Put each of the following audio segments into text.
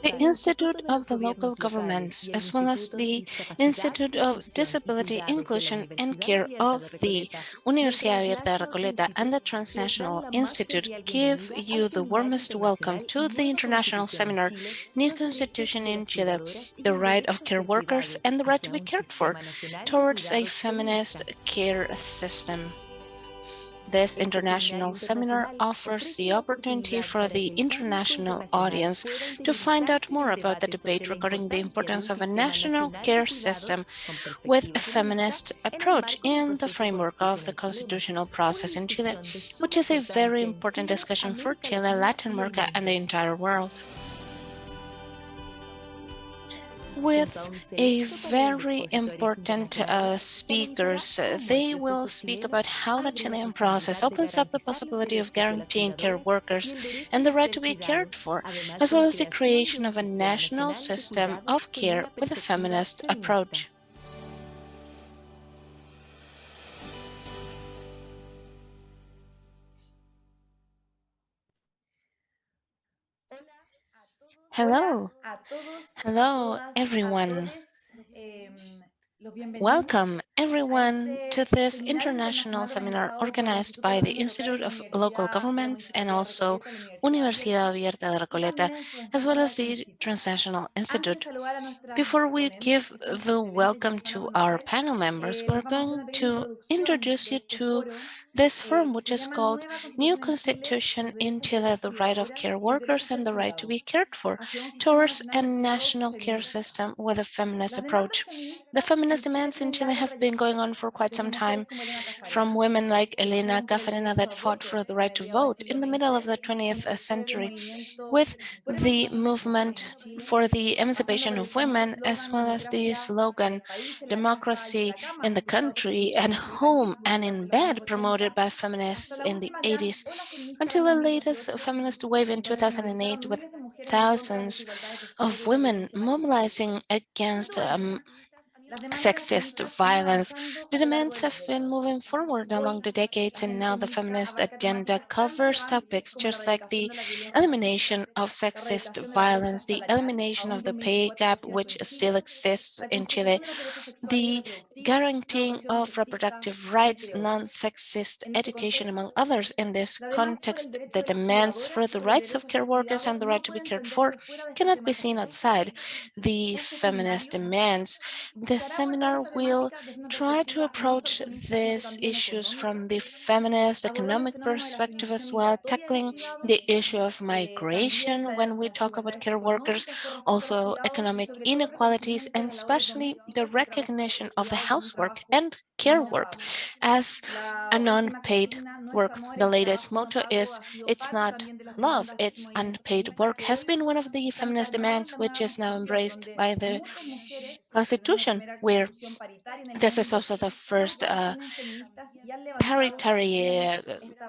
The Institute of the Local Governments, as well as the Institute of Disability Inclusion and Care of the Universidad de Recoleta and the Transnational Institute give you the warmest welcome to the international seminar, New Constitution in Chile, the right of care workers and the right to be cared for, towards a feminist care system. This international seminar offers the opportunity for the international audience to find out more about the debate regarding the importance of a national care system with a feminist approach in the framework of the constitutional process in Chile, which is a very important discussion for Chile, Latin America, and the entire world with a very important uh, speakers. They will speak about how the Chilean process opens up the possibility of guaranteeing care workers and the right to be cared for, as well as the creation of a national system of care with a feminist approach. Hello. Hello, everyone. Welcome, everyone, to this international seminar organized by the Institute of Local Governments and also Universidad Abierta de Recoleta, as well as the Transnational Institute. Before we give the welcome to our panel members, we're going to introduce you to this forum, which is called New Constitution in Chile, the right of care workers and the right to be cared for, towards a national care system with a feminist approach. The feminist demands in Chile have been going on for quite some time, from women like Elena Caffarena that fought for the right to vote in the middle of the 20th century, with the movement for the emancipation of women, as well as the slogan, democracy in the country, at home and in bed, promoted by feminists in the 80s until the latest feminist wave in 2008 with thousands of women mobilizing against um, sexist violence. The demands have been moving forward along the decades and now the feminist agenda covers topics just like the elimination of sexist violence, the elimination of the pay gap which still exists in Chile, the guaranteeing of reproductive rights, non-sexist education, among others. In this context, the demands for the rights of care workers and the right to be cared for cannot be seen outside the feminist demands. The seminar will try to approach these issues from the feminist economic perspective as well, tackling the issue of migration when we talk about care workers, also economic inequalities, and especially the recognition of the housework and care work as a non-paid work. The latest motto is, it's not love, it's unpaid work, has been one of the feminist demands, which is now embraced by the Constitution, where this is also the first uh, paritary uh,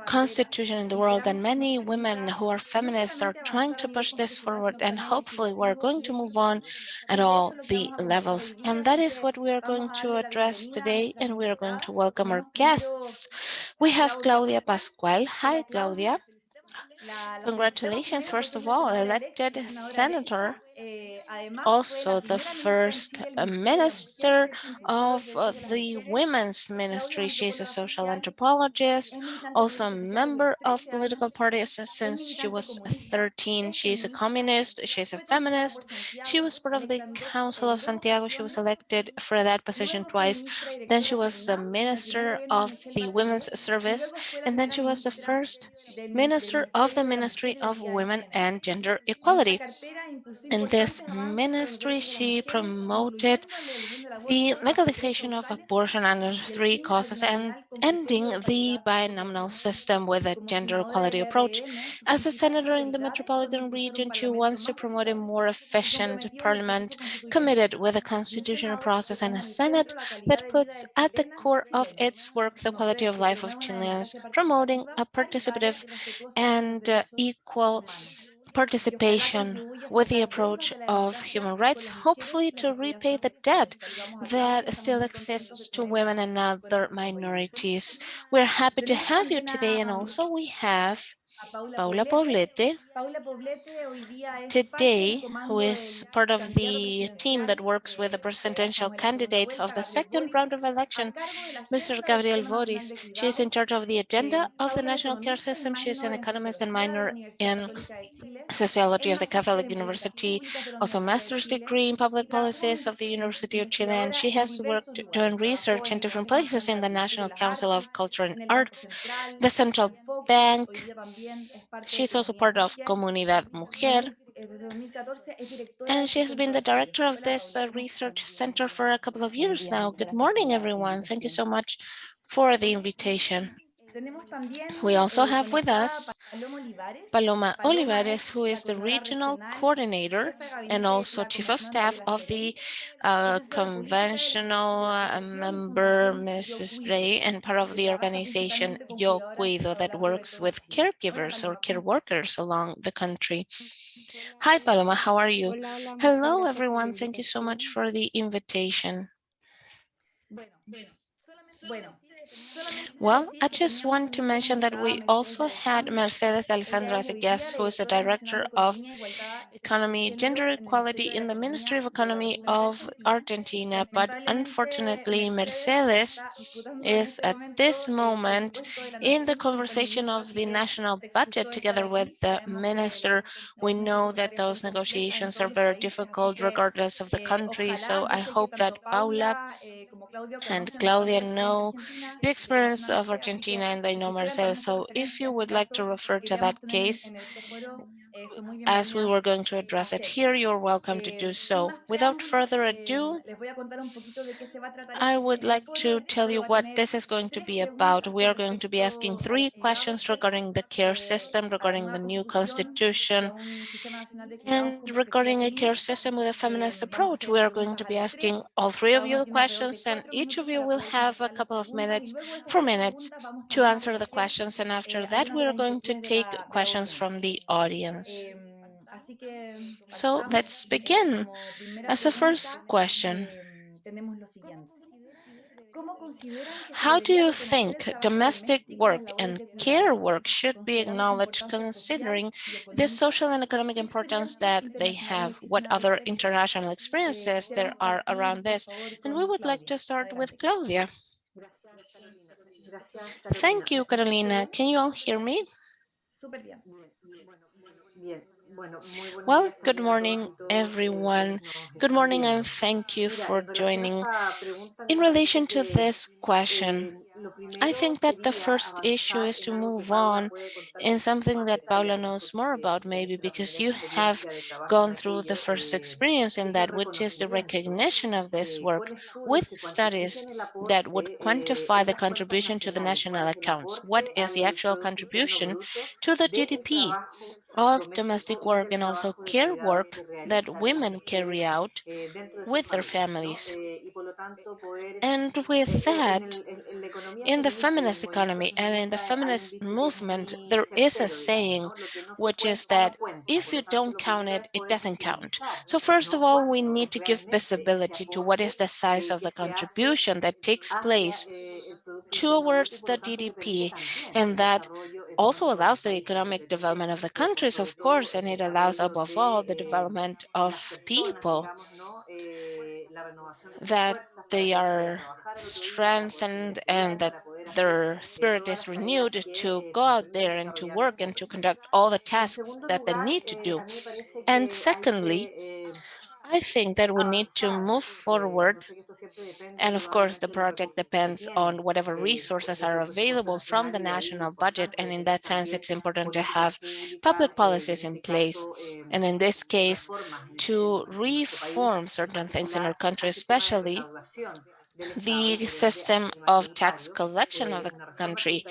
constitution in the world, and many women who are feminists are trying to push this forward, and hopefully we're going to move on at all the levels. And that is what we are going to address today, and we are going to welcome our guests. We have Claudia Pascual. Hi, Claudia. Congratulations, first of all, elected senator also the first uh, minister of uh, the women's ministry. She's a social anthropologist, also a member of political parties since she was 13. She's a communist, she's a feminist. She was part of the Council of Santiago. She was elected for that position twice. Then she was the minister of the women's service. And then she was the first minister of the Ministry of Women and Gender Equality. In this ministry, she promoted the legalization of abortion under three causes and ending the binominal system with a gender equality approach. As a senator in the metropolitan region, she wants to promote a more efficient parliament committed with a constitutional process and a Senate that puts at the core of its work the quality of life of Chileans, promoting a participative and uh, equal participation with the approach of human rights, hopefully to repay the debt that still exists to women and other minorities. We're happy to have you today. And also we have Paula Poblete, today, who is part of the team that works with the presidential candidate of the second round of election, Mr. Gabriel Boric. She is in charge of the agenda of the national care system. She is an economist and minor in sociology of the Catholic University, also master's degree in public policies of the University of Chile, and she has worked doing research in different places in the National Council of Culture and Arts, the Central Bank. She's also part of Comunidad Mujer, and she has been the director of this uh, research center for a couple of years now. Good morning, everyone. Thank you so much for the invitation. We also have with us Paloma Olivares, who is the regional coordinator and also chief of staff of the uh, conventional uh, member, Mrs. Ray, and part of the organization Yo Cuido that works with caregivers or care workers along the country. Hi, Paloma, how are you? Hello, everyone. Thank you so much for the invitation. Well, I just want to mention that we also had Mercedes Alessandro as a guest, who is the director of economy, gender equality in the Ministry of Economy of Argentina. But unfortunately, Mercedes is at this moment in the conversation of the national budget together with the minister. We know that those negotiations are very difficult regardless of the country. So I hope that Paula and Claudia know the experience of Argentina and they know Mercedes. So if you would like to refer to that case, as we were going to address it here, you're welcome to do so. Without further ado, I would like to tell you what this is going to be about. We are going to be asking three questions regarding the care system, regarding the new constitution, and regarding a care system with a feminist approach. We are going to be asking all three of you the questions, and each of you will have a couple of minutes, four minutes, to answer the questions. And after that, we are going to take questions from the audience. So let's begin. As a first question, how do you think domestic work and care work should be acknowledged considering the social and economic importance that they have? What other international experiences there are around this? And we would like to start with Claudia. Thank you, Carolina. Can you all hear me? Well, good morning, everyone. Good morning, and thank you for joining. In relation to this question, I think that the first issue is to move on in something that Paula knows more about, maybe because you have gone through the first experience in that, which is the recognition of this work with studies that would quantify the contribution to the national accounts. What is the actual contribution to the GDP of domestic work and also care work that women carry out with their families. And with that, in the feminist economy and in the feminist movement, there is a saying, which is that if you don't count it, it doesn't count. So first of all, we need to give visibility to what is the size of the contribution that takes place towards the GDP and that also allows the economic development of the countries, of course, and it allows above all the development of people that they are strengthened and that their spirit is renewed to go out there and to work and to conduct all the tasks that they need to do. And secondly, I think that we need to move forward. And of course, the project depends on whatever resources are available from the national budget. And in that sense, it's important to have public policies in place. And in this case, to reform certain things in our country, especially the system of tax collection of the country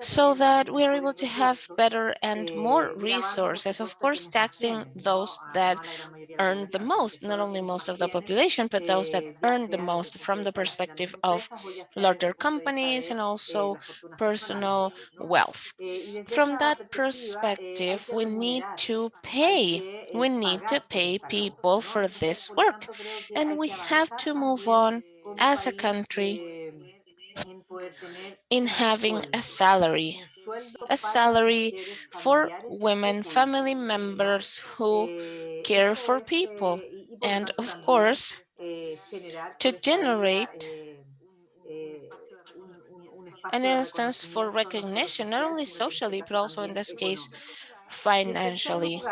so that we are able to have better and more resources, of course, taxing those that earn the most, not only most of the population, but those that earn the most from the perspective of larger companies and also personal wealth. From that perspective, we need to pay. We need to pay people for this work. And we have to move on as a country in having a salary, a salary for women, family members who care for people. And of course, to generate an instance for recognition, not only socially, but also in this case, financially.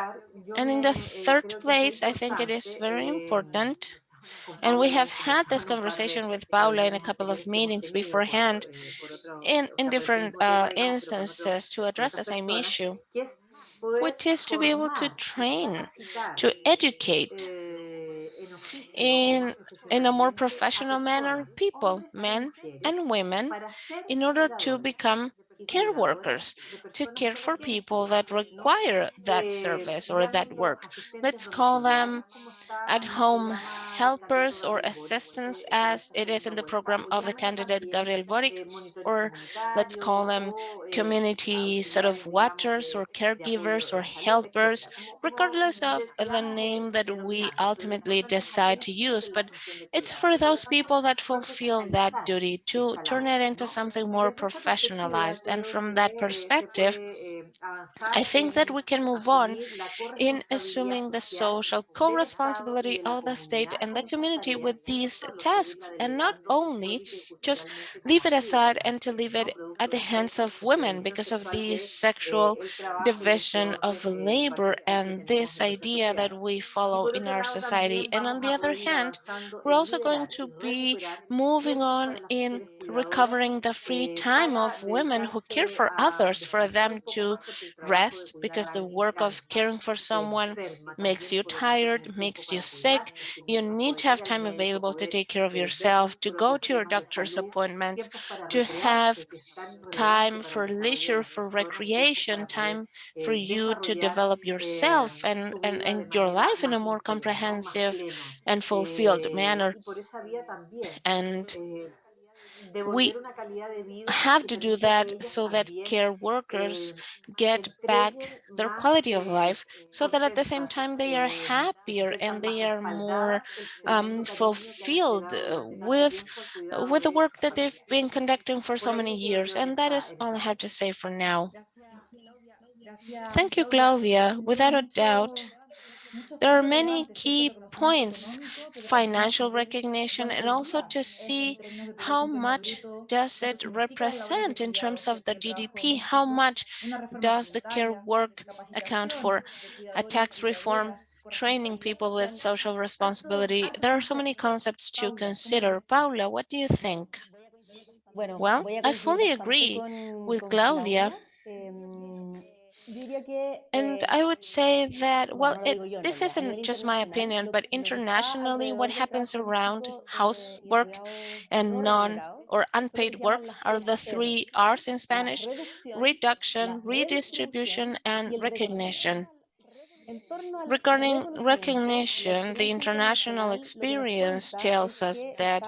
And in the third place, I think it is very important and we have had this conversation with Paula in a couple of meetings beforehand in, in different uh, instances to address the same issue, which is to be able to train, to educate in in a more professional manner people men and women in order to become care workers to care for people that require that service or that work. Let's call them at-home helpers or assistants as it is in the program of the candidate Gabriel Boric, or let's call them community sort of watchers or caregivers or helpers, regardless of the name that we ultimately decide to use. But it's for those people that fulfill that duty to turn it into something more professionalized. And from that perspective, I think that we can move on in assuming the social co-responsibility responsibility of the state and the community with these tasks and not only just leave it aside and to leave it at the hands of women because of the sexual division of labor and this idea that we follow in our society. And on the other hand, we're also going to be moving on in recovering the free time of women who care for others, for them to rest because the work of caring for someone makes you tired, makes you're sick, you need to have time available to take care of yourself, to go to your doctor's appointments, to have time for leisure, for recreation, time for you to develop yourself and, and, and your life in a more comprehensive and fulfilled manner. And we have to do that so that care workers get back their quality of life so that at the same time they are happier and they are more um, fulfilled uh, with, uh, with the work that they've been conducting for so many years. And that is all I have to say for now. Thank you, Claudia. Without a doubt, there are many key points, financial recognition, and also to see how much does it represent in terms of the GDP, how much does the care work account for. A tax reform training people with social responsibility. There are so many concepts to consider. Paula, what do you think? Well, I fully agree with Claudia and I would say that, well, it, this isn't just my opinion, but internationally, what happens around housework and non or unpaid work are the three R's in Spanish, reduction, redistribution, and recognition. Regarding recognition, the international experience tells us that,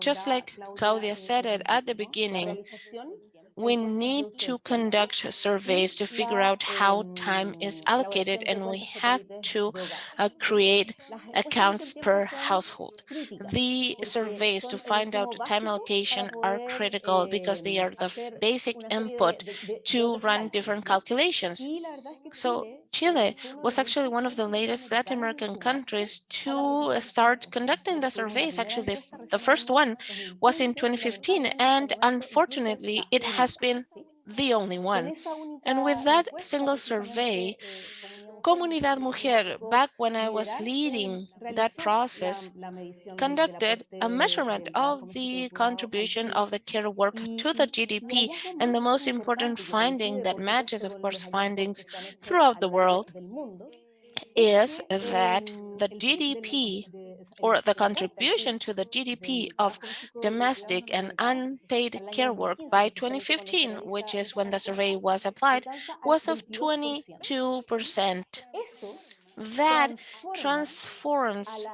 just like Claudia said it at the beginning, we need to conduct surveys to figure out how time is allocated and we have to uh, create accounts per household. The surveys to find out time allocation are critical because they are the basic input to run different calculations. So Chile was actually one of the latest Latin American countries to uh, start conducting the surveys. Actually, the first one was in 2015, and unfortunately, it has been the only one. And with that single survey, Comunidad Mujer, back when I was leading that process, conducted a measurement of the contribution of the care work to the GDP. And the most important finding that matches, of course, findings throughout the world is that the GDP or the contribution to the GDP of domestic and unpaid care work by 2015, which is when the survey was applied, was of 22%. That transforms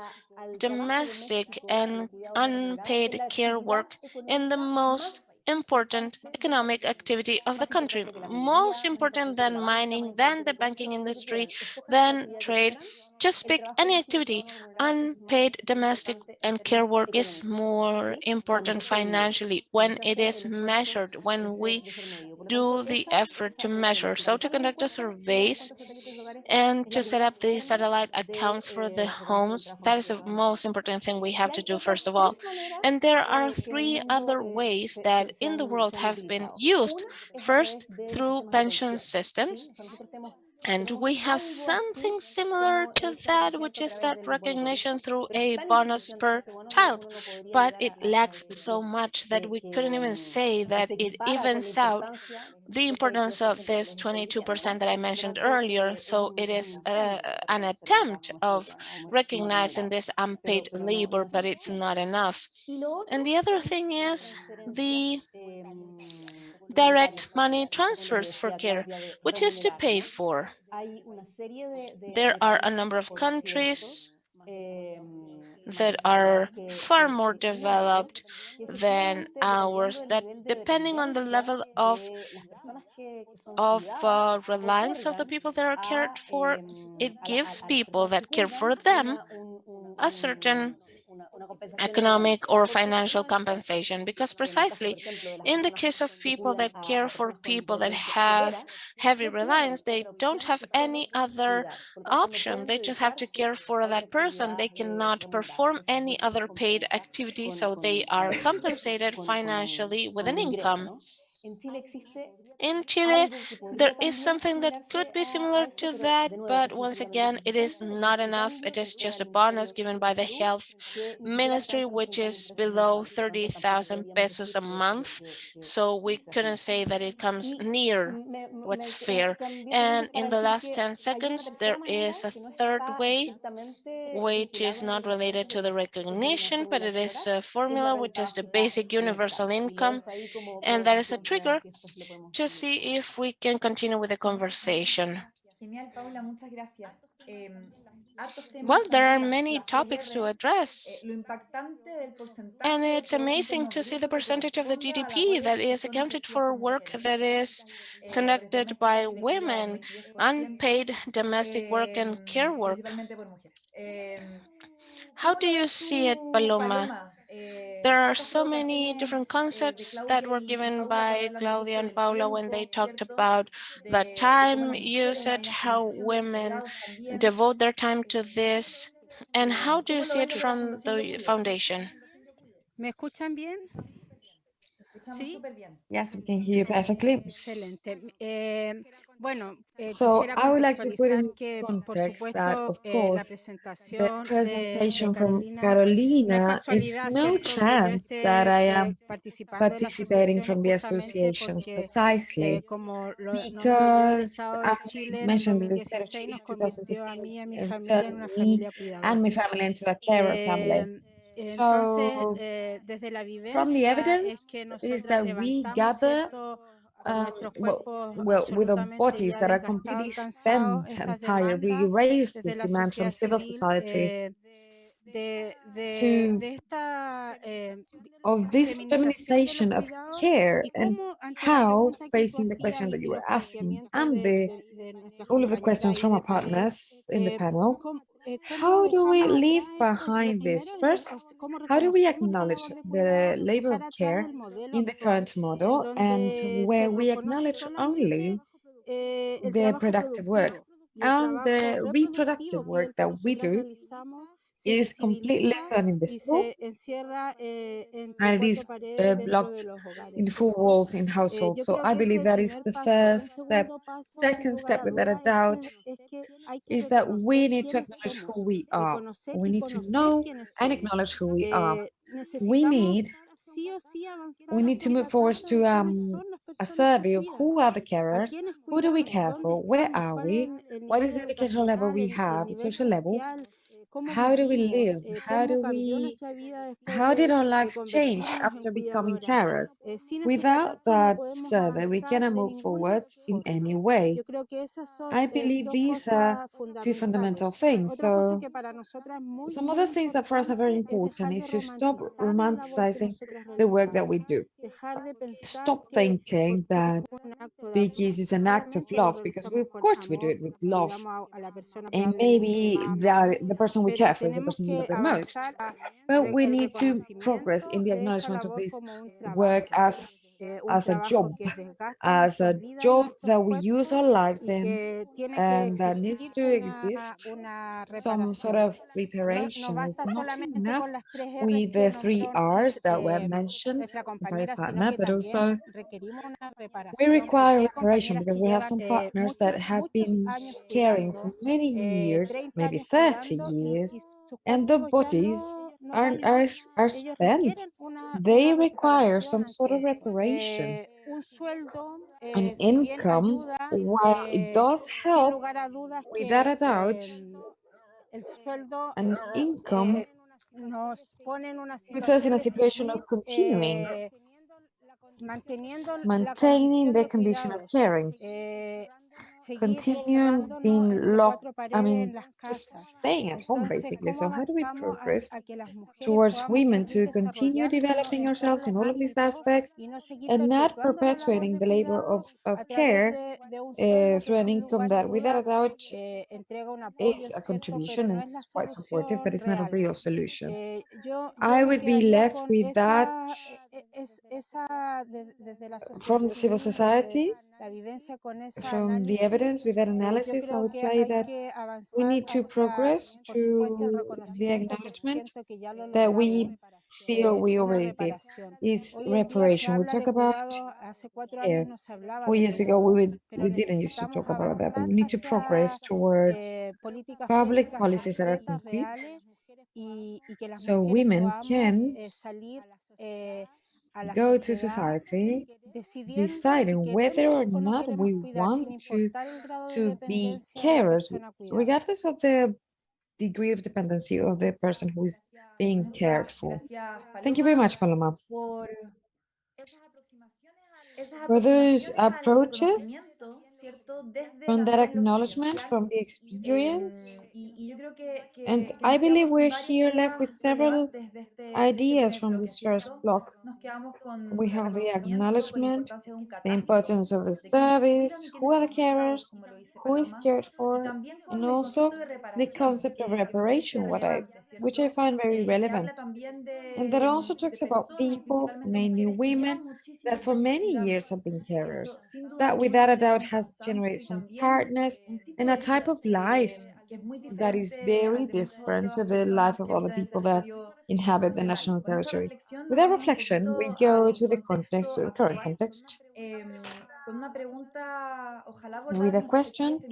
domestic and unpaid care work in the most important economic activity of the country, most important than mining, than the banking industry, than trade. Just pick any activity. Unpaid domestic and care work is more important financially when it is measured, when we do the effort to measure. So to conduct the surveys and to set up the satellite accounts for the homes, that is the most important thing we have to do first of all. And there are three other ways that in the world have been used. First, through pension systems. And we have something similar to that, which is that recognition through a bonus per child, but it lacks so much that we couldn't even say that it evens out the importance of this 22% that I mentioned earlier. So it is uh, an attempt of recognizing this unpaid labor, but it's not enough. And the other thing is the direct money transfers for care, which is to pay for. There are a number of countries that are far more developed than ours that depending on the level of of uh, reliance of the people that are cared for, it gives people that care for them a certain economic or financial compensation because precisely in the case of people that care for people that have heavy reliance they don't have any other option. they just have to care for that person. They cannot perform any other paid activity so they are compensated financially with an income in Chile, there is something that could be similar to that, but once again, it is not enough. It is just a bonus given by the health ministry, which is below 30,000 pesos a month. So we couldn't say that it comes near what's fair. And in the last 10 seconds, there is a third way, which is not related to the recognition, but it is a formula, which is the basic universal income. And that is a trigger to see if we can continue with the conversation. Well, there are many topics to address. And it's amazing to see the percentage of the GDP that is accounted for work that is conducted by women, unpaid domestic work and care work. How do you see it, Paloma? There are so many different concepts that were given by Claudia and Paula when they talked about the time usage, how women devote their time to this, and how do you see it from the foundation? ¿Me escuchan bien? Yes, we can hear you perfectly. Excelente. Eh, bueno, eh, So I would like to put in contextualizar que, por context that, supuesto, of eh, course, the presentation from Carolina, it's no ¿cierto? que yo chance that I am participando de la participating from the associations precisely eh, como lo, nos envió el because, as we mentioned, the state of 2016 Chile nos in convirtió a 2016 mí y a mi familia en turned me and my family into a carer family. So, eh, From the evidence is that we gather nuestros well, well, with our bodies that are completely spent and tired, we raise this demand from civil society to eh, of this feminization of care and cómo ante la how pregunta que tú facing the question that you were asking and the de, de nuestras all of the questions from our partners in the eh, panel how do we leave atrás esto, lo behind this first how do we acknowledge the labor of care in the current model and where we acknowledge only eh, the productive work productivo y el and the reproductive reproductivo, que es work that we do is completely invisibiliza and y invisible se encierra eh, entre and it is uh, blocked in four walls in Eh, households. So I believe that is the first step. segundo paso, sin Second step, without a doubt, que, es que hay que is that we need to acknowledge who we are. We need to know and acknowledge who we are. Eh, We need sí o sí avanzar we need to move forward to um, a survey of who are the carers, who do we care for, where are we, what is the educational level we have, the social level, how do we live, eh, how do we, nuestra vida después how did our lives change after becoming carers? Eh, Without that survey, we cannot move forward in any way. Yo creo que esas son I eh, believe these are two fundamental things. So que para nosotras es muy, some other things that for us are very important is to stop romantizar la labor que romanticizing the work that we do. Dejar de pensar Stop thinking that Biggies is an act of love because we, of course we do it with love. cuidamos a, a we care for is the person love the most. But we need to progress in the acknowledgement of this work as, as a job, as a job that we use our lives in and that needs to exist some sort of reparation. It's not enough with the three R's that were mentioned by partner, but also we require reparation because we have some partners that have been caring for many years, maybe 30 years, and the bodies are, are, are spent. They require some sort of reparation, an income, while it does help, without a doubt, an income puts us in a situation of continuing, maintaining the condition of caring continue being locked, I mean, just staying at home, basically. So how do we progress towards women to continue developing ourselves in all of these aspects and not perpetuating the labor of, of care uh, through an income that, without a doubt, is a contribution and it's quite supportive, but it's not a real solution. I would be left with that from the civil society from the evidence with that analysis, I would say that we need to progress to the acknowledgement that we feel we already did is reparation. We talk about. Four years ago, we, would, we didn't used to talk about that, but we need to progress towards public policies that are complete so women can go to society deciding whether or not we want to, to be carers, regardless of the degree of dependency of the person who is being cared for. Thank you very much, Paloma. For those approaches from that acknowledgement, from the experience. And I believe we're here left with several ideas from this first block. We have the acknowledgement, the importance of the service, who are the carers, who is cared for, and also the concept of reparation, what I, which I find very relevant. And that also talks about people, mainly women, that for many years have been carers. That without a doubt has generation partners, and a type of life that is very different to the life of other people that inhabit the national territory. With that reflection, we go to the context, the current context, with a question,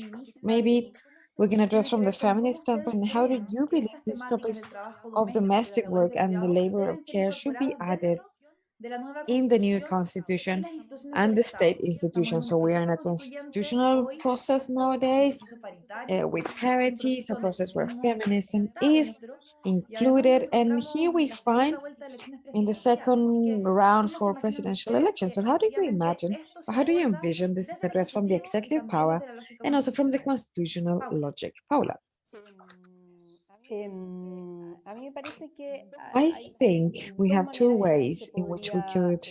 maybe we can address from the feminist standpoint, how do you believe these topics of domestic work and the labor of care should be added? in the new constitution and the state institution. So we are in a constitutional process nowadays uh, with parity, a process where feminism is included. And here we find in the second round for presidential elections. So how do you imagine, how do you envision this is addressed from the executive power and also from the constitutional logic? Paula. Um, I think we have two ways in which we could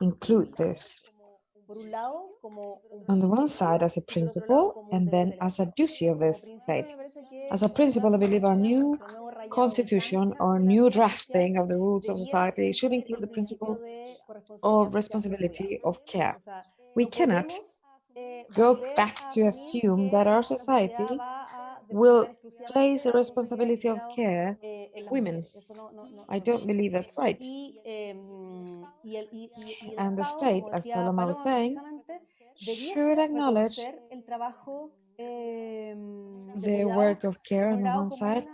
include this. On the one side, as a principle, and then as a duty of the state. As a principle, I believe our new constitution or new drafting of the rules of society should include the principle of responsibility of care. We cannot go back to assume that our society will place the responsibility of care women. I don't believe that's right. And the state, as Paloma was saying, should acknowledge the work of care on the one side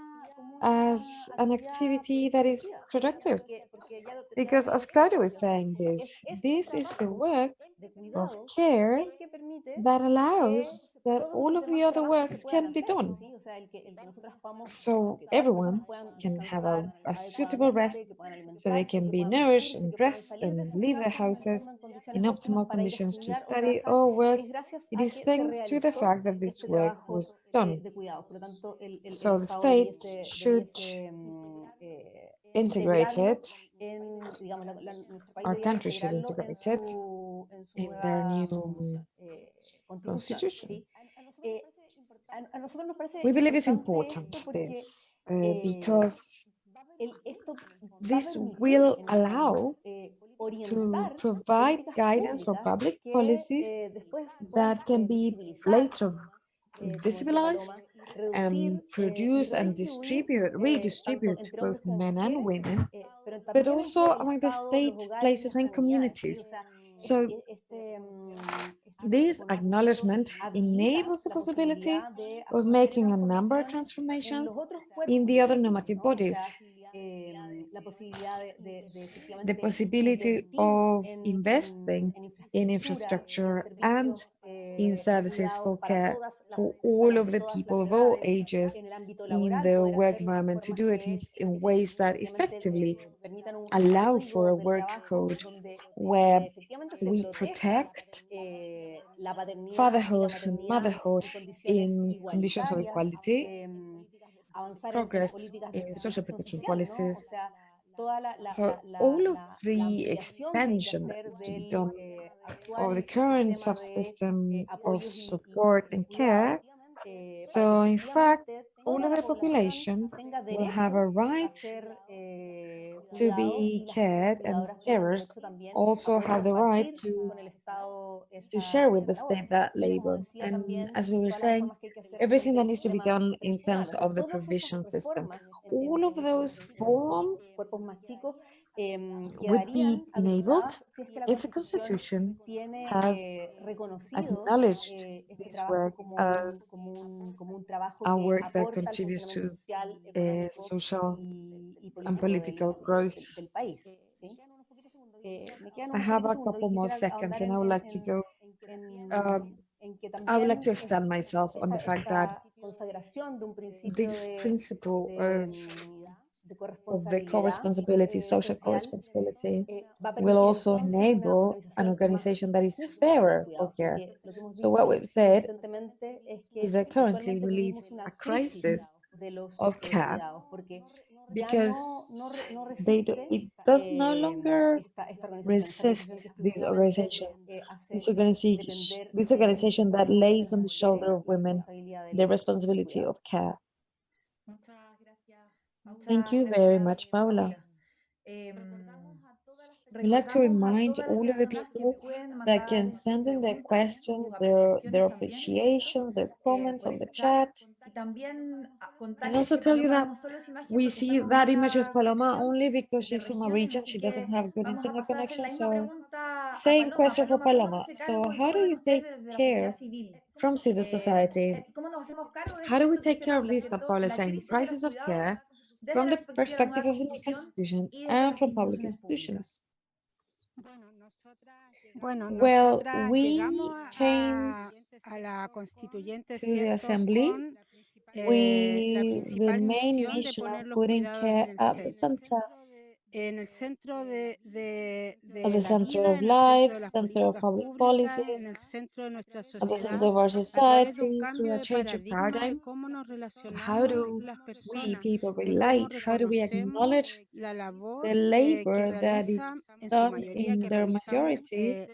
as an activity that is productive. Because as Claudio is saying this, this is the work of care that allows that all of the other works can be done. So everyone can have a, a suitable rest so they can be nourished and dressed and leave their houses in optimal conditions to study or work. It is thanks to the fact that this work was done. So the state should integrate it, our country should integrate it permitir, will en el fondo, allow eh, to orientar provide políticas guidance for públicas public que, policies eh, después puedan, that can eh, be later eh, visibilized and reducir, eh, produce and redistribuir, distribute, eh, redistribute both men and women, eh, but also among the state, places, and communities. So mm, this acknowledgement enables the possibility of making a number of transformations in the other normative bodies. Sea, em, la posibilidad de, de- de The possibility of investing in infrastructure and eh, in services for care for all of the people of all ages en el ámbito in the work environment to do it in, in ways that effectively eh, un allow for a work code where we protect eh, la paternidad y la fatherhood and motherhood in conditions of equality, em, avanzar en- en progress in social protection social, ¿no? O policies. sea, toda la, la, So all of the ampliación que hay que expansion that hacer needs to be done eh, of the current subsystem eh, of y- y- support and care, eh, so in fact, all of the population will have a right eh, to be y las personas cared and carers also have the right to con el Estado to share with the state that labor. And as we were saying, reformas que hay que hacer everything that needs to be done in terms previsional, o sea, of the provision system. All of those forms cuerpos más chicos em, would be enabled habilitadas si es que la if the Constitution has eh, acknowledged eh, this work as como un, como un trabajo a work that contributes to social, uh, social y, y and political growth. del, del país. ¿sí? Eh, me quedan I have a couple more seconds and I would like to go, uh, I would like to extend myself on the fact that esta consagración de un principio this principle of, de of the co-responsibility, eh, social co-responsibility eh, will also enable an organization that is justa de los fairer for care. porque lo que hemos So what we've said consistentemente es que is that currently we live a crisis crisis de los of care cuidados, porque ya no, no, because they do, it does no eh, longer esta, esta organización, esta organización resist this organization, this organization, this organization that sobre todo de lays on the shoulder of women the responsibility of care. Muchas gracias. Thank you very much, Paula. Em, We'd like to remind all of the people that can send in their questions, their apreciaciones their también, appreciations, their eh, comments on the chat. chat. Y And also tell you that vemos solo esa imagen we see that image of una Paloma only because she's from a region she doesn't have good internet pasar a hacer connection. So same question for Paloma, ¿cómo Paloma. se hace So how do you take ustedes desde la care from civil Eh, society? eh, ¿Cómo nos hacemos cargo de How do we take care of Paula, this, that ¿cierto? Paula is saying, crisis de los crisis of care desde from the perspectiva de la perspective of the new Constitución constitution and from public institutions? Well, we came a, a la constituyente to the assembly. con eh, with the main mission of putting care at the center, at the center of life, centro de las center of public policies, el centro de nuestra at the center of our a través de un society, through a change of paradigm. How do we people relate? How do we acknowledge the eh, labor that is done in their majority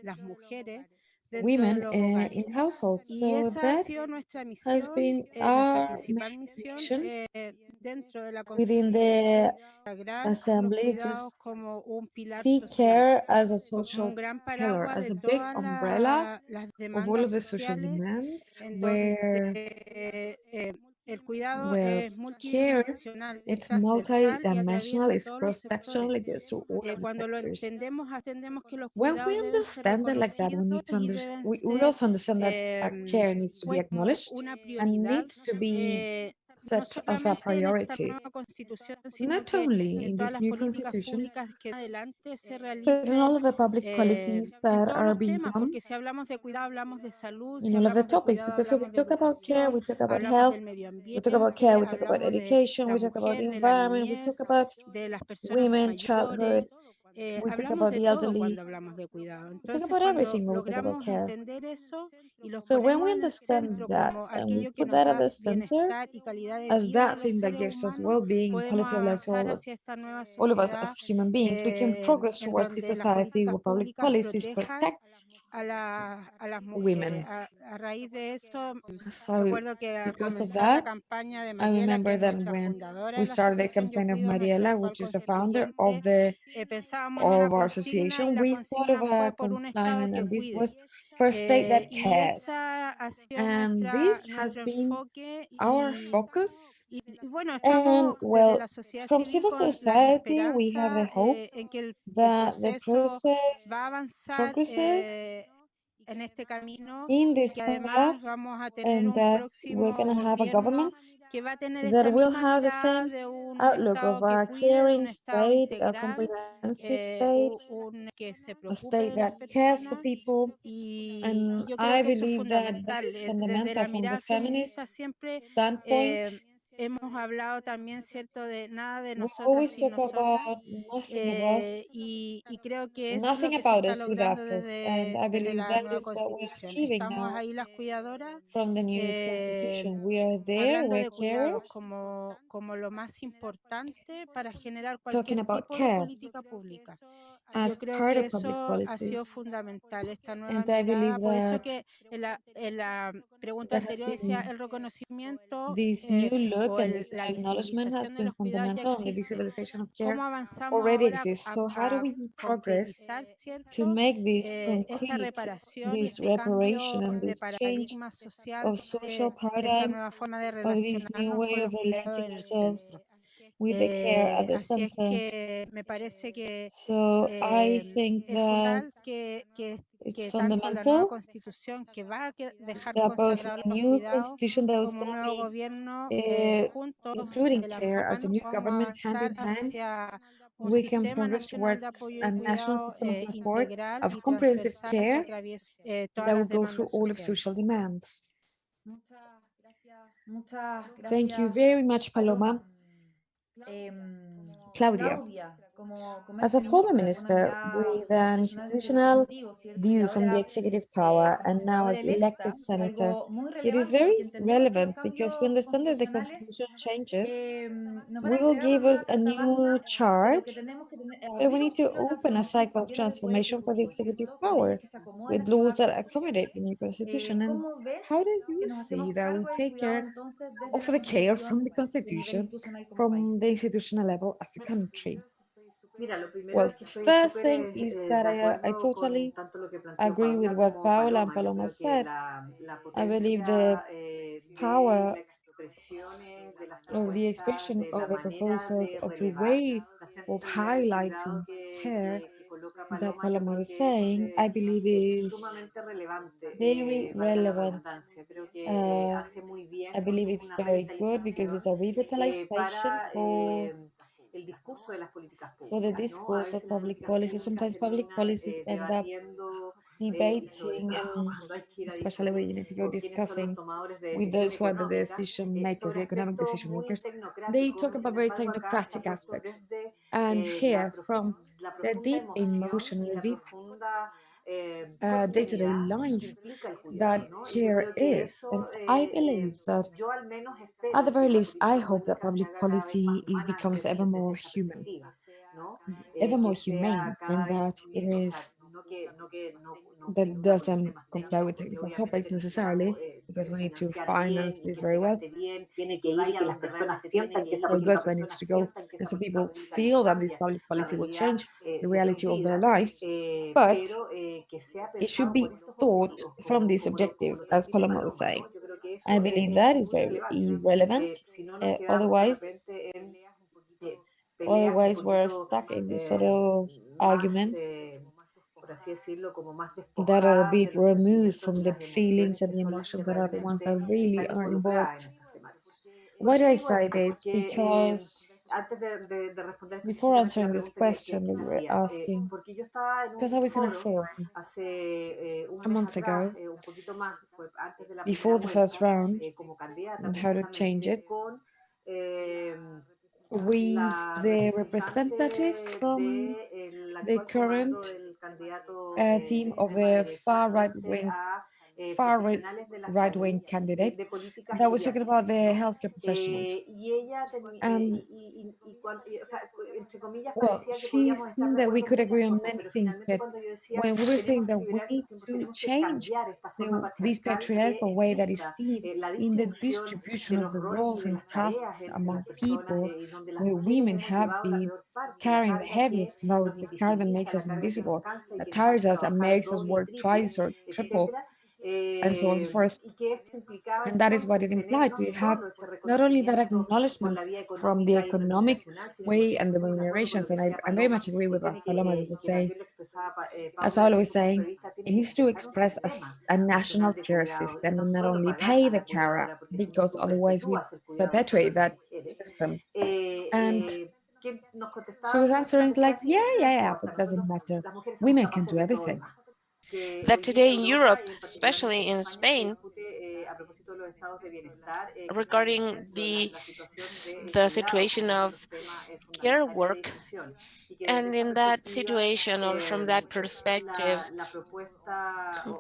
las mujeres dentro de women uh, in households? So that has been eh, our principal main misión mission eh, dentro de la within the assembly, cuidados just como un pilar see care as a social pillar, as a big umbrella of all of the social demands where el cuidado es care multidimensional, es it's transversal y multidimensional, atraviesa it's todos los sectores. cross-sectional, it goes through all the sectors. entendemos, entendemos que los When we cuidados deben ser understand it like that, we need to understand. We, we also understand that uh, care needs to be acknowledged and needs to be eh, set as a solamente en esta priority, nueva constitución, sino not only in this new constitution, públicas que adelante se but in all of the public eh, policies that are being done, porque si hablamos de cuidado hablamos de salud, in all of the topics, because if we talk about care, we talk about health, we talk about care, we talk about education, we talk about the mujer, de la environment, we talk about de las personas women, childhood, eh, we talk hablamos about de the todo elderly, cuando hablamos de cuidado. we talk Entonces, about cuando everything when we talk about logramos care. entender eso y So when we understand that and we put that at the center bienestar y calidad de as that thing that gives us well-being, quality of life to all of, hacia esta nueva all of us as human beings, we can eh, progress towards towards society where public policies políticas a, la, a las women. So, because of that, I remember that when we started the campaign of Mariela, which is the founder of the of our association, we thought of a consignment, and this was for a state that cares. And this has been our focus. And well, from civil society, we have a hope that the process progresses en este camino in this path and that we're going to have a government that will have the same outlook of a caring state, a comprehensive state, a state that cares for people. And I believe that that is fundamental from the feminist standpoint. Hemos hablado también, ¿cierto?, de nada de nosotros y, nosotras, eh, y, y, creo que es lo que about se está logrando desde, desde la nueva Constitución. Estamos ahí las cuidadoras, eh, we are there, hablando de cuidados como, como lo más importante para generar cualquier tipo care. de política pública. as part of public policies. And I believe that this new look and this acknowledgement has been fundamental in the visibilization of care already exists. So how do we progress to make this concrete, this reparation and this change of social paradigm of this new way of relating ourselves with the care at the center. so I think that it's fundamental that both the new constitution that is going to be, uh, including care as a new government hand in hand, we can progress towards a national system of support of comprehensive care that will go through all of social demands. Thank you very much, Paloma. Em, Claudia. Claudia. As a former minister with an institutional view from the executive power and now as elected senator, it is very relevant because we understand that the constitution changes, we will give us a new charge, but we need to open a cycle of transformation for the executive power with laws that accommodate the new constitution. And how do you see that we take care of the care from the constitution from the institutional level as a country? Well, first thing is that I, I totally agree with what Paola and Paloma said. I believe the power of the expression of the proposals of the way of highlighting care that Paloma was saying, I believe is very relevant. Uh, I believe it's very good because it's a revitalization for for the discourse of public policy. Sometimes public policies end up debating, especially when you need to go discussing with those who are the decision makers, the economic decision makers, they talk about very technocratic aspects. And here, from the deep emotional, deep uh, day-to-day life that care is. And I believe that, at the very least, I hope that public policy is, becomes ever more human, ever more humane, and that it is that doesn't comply with technical topics necessarily, because we need to finance this very well. So it goes where it needs to go. And so people feel that this public policy will change the reality of their lives. But it should be thought from these objectives, as Paloma was saying. I believe that is very irrelevant. Uh, otherwise, otherwise we're stuck in this sort of arguments that are a bit removed from the feelings and the emotions that are the ones that really are involved. Why do I say this? Because before answering this question you were asking, because I was in a forum a month ago, before the first round, and how to change it, with the representatives from the current uh, team of the far right-wing far right-wing candidate that was talking about the healthcare professionals. Um, well, she seemed that we could agree on many things, but when we were saying that we need to change the, this patriarchal way that is seen in the distribution of the roles and tasks among people, where women have been carrying the heaviest load, the car that makes us invisible, that tires us and makes us work twice or triple and so on and so forth. And that is what it implied. You have not only that acknowledgement from the economic way and the remunerations, and I, I very much agree with what Paloma was saying, as Paolo was saying, it needs to express a, a national care system and not only pay the carer, because otherwise we perpetuate that system. And she was answering like, yeah, yeah, yeah, but it doesn't matter. Women can do everything that today in Europe, especially in Spain, regarding the, the situation of care work. And in that situation or from that perspective,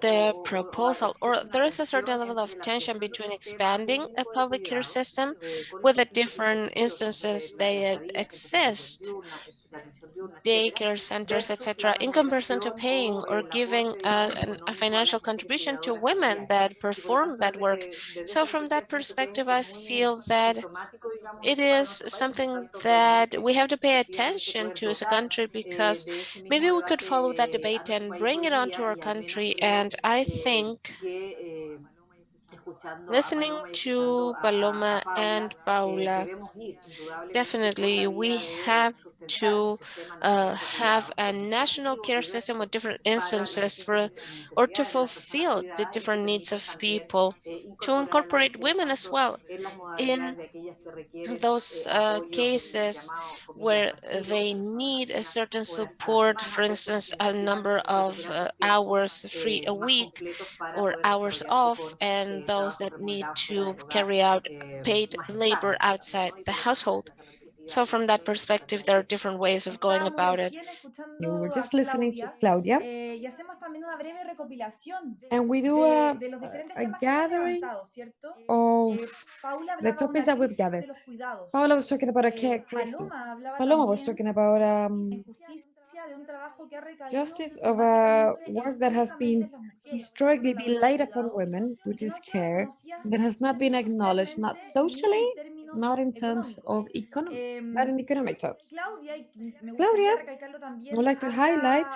the proposal, or there is a certain level of tension between expanding a public care system with the different instances that exist daycare centers, etc., in comparison to paying or giving a, a, financial contribution to women that perform that work. So from that perspective, I feel that it is something that we have to pay attention to as a country because maybe we could follow that debate and bring it onto our country. And I think Listening to Paloma and Paula, definitely we have to uh, have a national care system with different instances for, or to fulfill the different needs of people, to incorporate women as well in those uh, cases where they need a certain support, for instance, a number of uh, hours free a week or hours off, and those that need to carry out paid labor outside the household. So from that perspective, there are different ways of going about it. We mm, were just listening to Claudia. And we do a, a gathering of the topics that we've gathered. Paula was talking about a care crisis. Paloma was talking about um, justice of a work that has been historically been laid upon women, which is care, that has not been acknowledged, not socially, not in terms of economy, but in economic terms. Claudia would like to highlight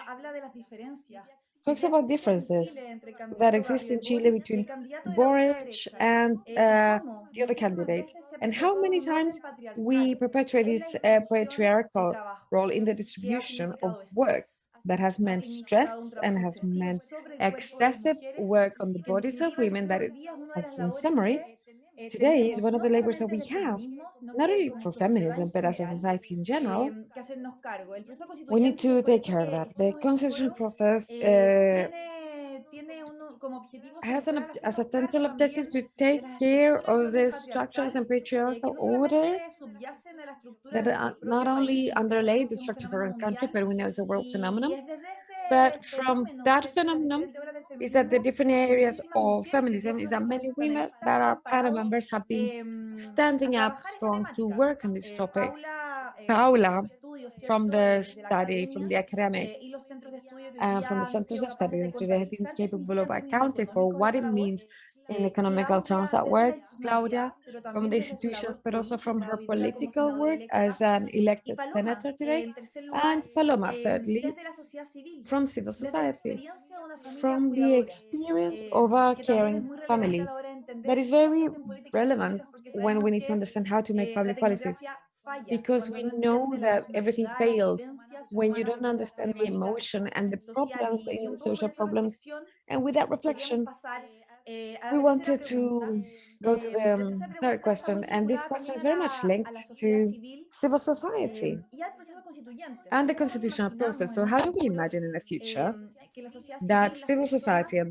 talks about differences that exist in Chile between Boric and uh, the other candidate, and how many times we perpetuate this uh, patriarchal role in the distribution of work that has meant stress and has meant excessive work on the bodies of women that it has, in summary, today is one of the labors that we have, not only for feminism, but as a society in general, we need to take care of that. The concession process uh, has an, as a central objective to take care of the structures and patriarchal order that uh, not only underlay the structure of our country, but we know it's a world phenomenon. But from that phenomenon is that the different areas of feminism is that many women that are panel members have been standing up strong to work on these topics. Paula, from the study, ah, from the academic, uh, from the centers of study, they have been capable of accounting for what it means in economical terms at work, Claudia, from the institutions, but also from her political work as an elected senator today, and Paloma, thirdly, from civil society, from the experience of a caring family. That is very relevant when we need to understand how to make public policies because we know that everything fails when you don't understand the emotion and the problems in the social problems. And with that reflection, future um, and this question is very much linked to civil society. and the nos